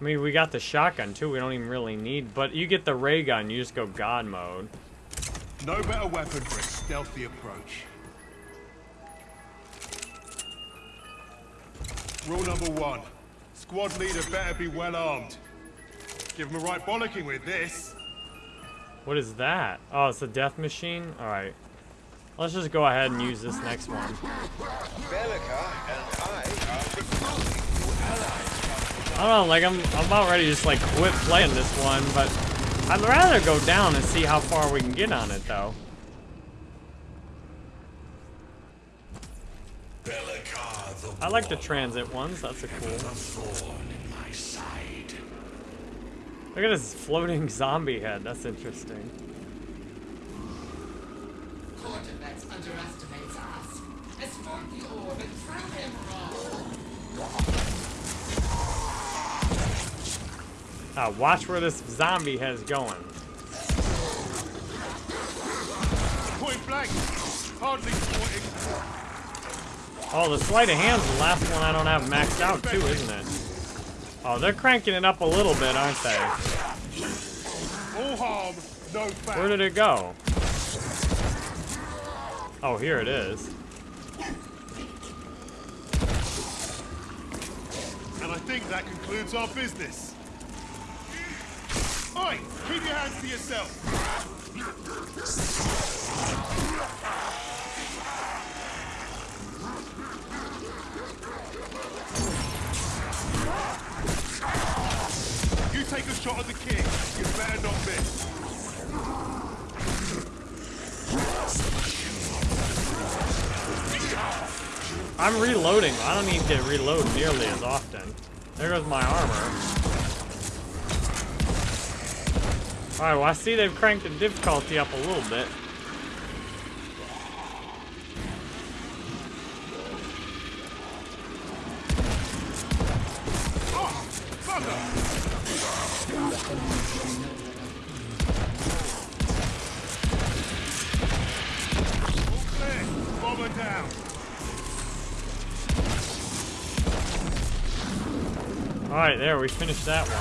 S1: I mean, we got the shotgun, too. We don't even really need... But you get the ray gun, you just go God mode.
S3: No better weapon for a stealthy approach. Rule number one. Squad leader better be well armed. Give him a right bollocking with this.
S1: What is that? Oh, it's a death machine? Alright. Let's just go ahead and use this next one.
S4: I are recruiting new allies.
S1: I don't know, like, I'm, I'm about ready to just, like, quit playing this one, but I'd rather go down and see how far we can get on it, though. I like the transit ones, that's a cool.
S6: thorn in my side.
S1: Look at this floating zombie head, that's interesting.
S5: Kortifex underestimates us. Escort the orb and prove him wrong.
S1: Ah, watch where this zombie head's going.
S3: Point blank. Hardly pointing.
S1: Oh, the sleight of hand's the last one I don't have maxed out too, isn't it? Oh, they're cranking it up a little bit, aren't they?
S3: All harm, no.
S1: Where did it go? Oh, here it is.
S3: And I think that concludes our business. Oi! Keep your hands to yourself. You take a shot at the king. You better not miss.
S1: I'm reloading. I don't need to reload nearly as often. There goes my armor. Alright, well I see they've cranked the difficulty up a little bit.
S3: Oh,
S1: Alright, there, we finished that one.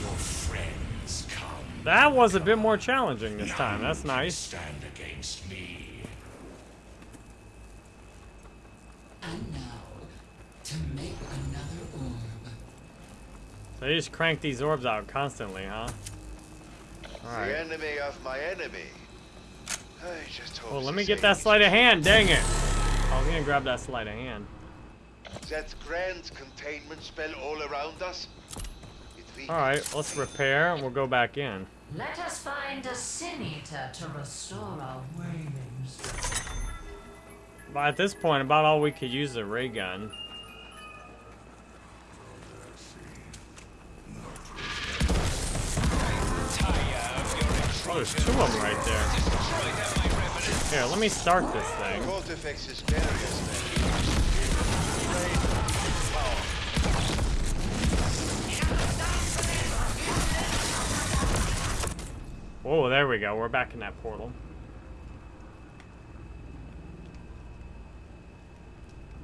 S6: Your friends come.
S1: That was a bit more challenging this time. That's nice.
S6: Stand against me.
S5: And now, to make another orb.
S1: So they just crank these orbs out constantly, huh?
S4: The enemy of my enemy. I just hope
S1: Well, let me get
S4: that
S1: that
S4: is
S1: sleight of hand, dang it! I was gonna grab that sleight of hand.
S4: That grand containment spell all around us.
S1: Alright, let's repair and we'll go back in.
S8: Let us find a sin eater to restore our waning.
S1: But at this point, about all we could use is a ray gun. There's two of them right there. Here, let me start this thing. Whoa, there we go. We're back in that portal.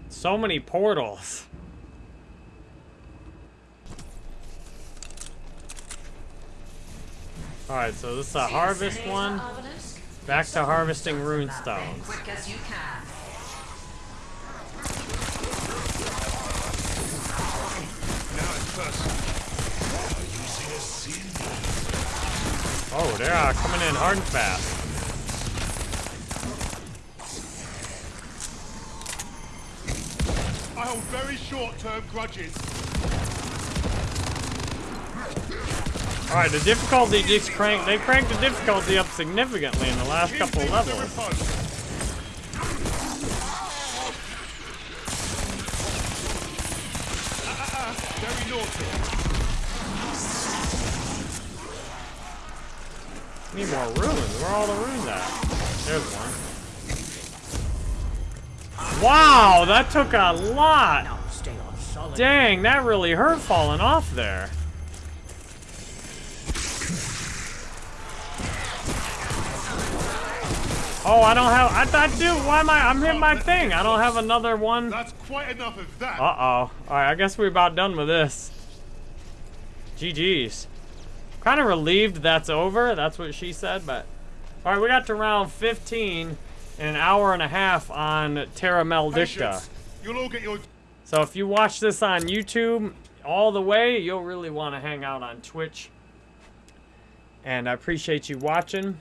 S1: So many portals. Alright, so this is a harvest one. Back to harvesting rune stones.
S8: Quick as you can.
S3: Now it's.
S1: Oh, they are uh, coming in hard and fast.
S3: I hold very short-term grudges.
S1: All right, the difficulty just cranked. They cranked the difficulty up significantly in the last couple levels.
S3: the riposte. Very naughty.
S1: Need more runes. Where are all the runes at? There's one. Wow, that took a lot.
S2: Now stay on solid.
S1: Dang, that really hurt falling off there. Oh, I don't have. I thought, dude, why am I? I'm hitting my thing. I don't have another one.
S3: That's quite enough of that.
S1: Uh oh. All right, I guess we're about done with this. GG's. Kind of relieved that's over. That's what she said, but. All right, we got to round 15 in an hour and a half on Terra
S3: Maledicta. You'll all get your
S1: So if you watch this on YouTube all the way, you'll really want to hang out on Twitch. And I appreciate you watching.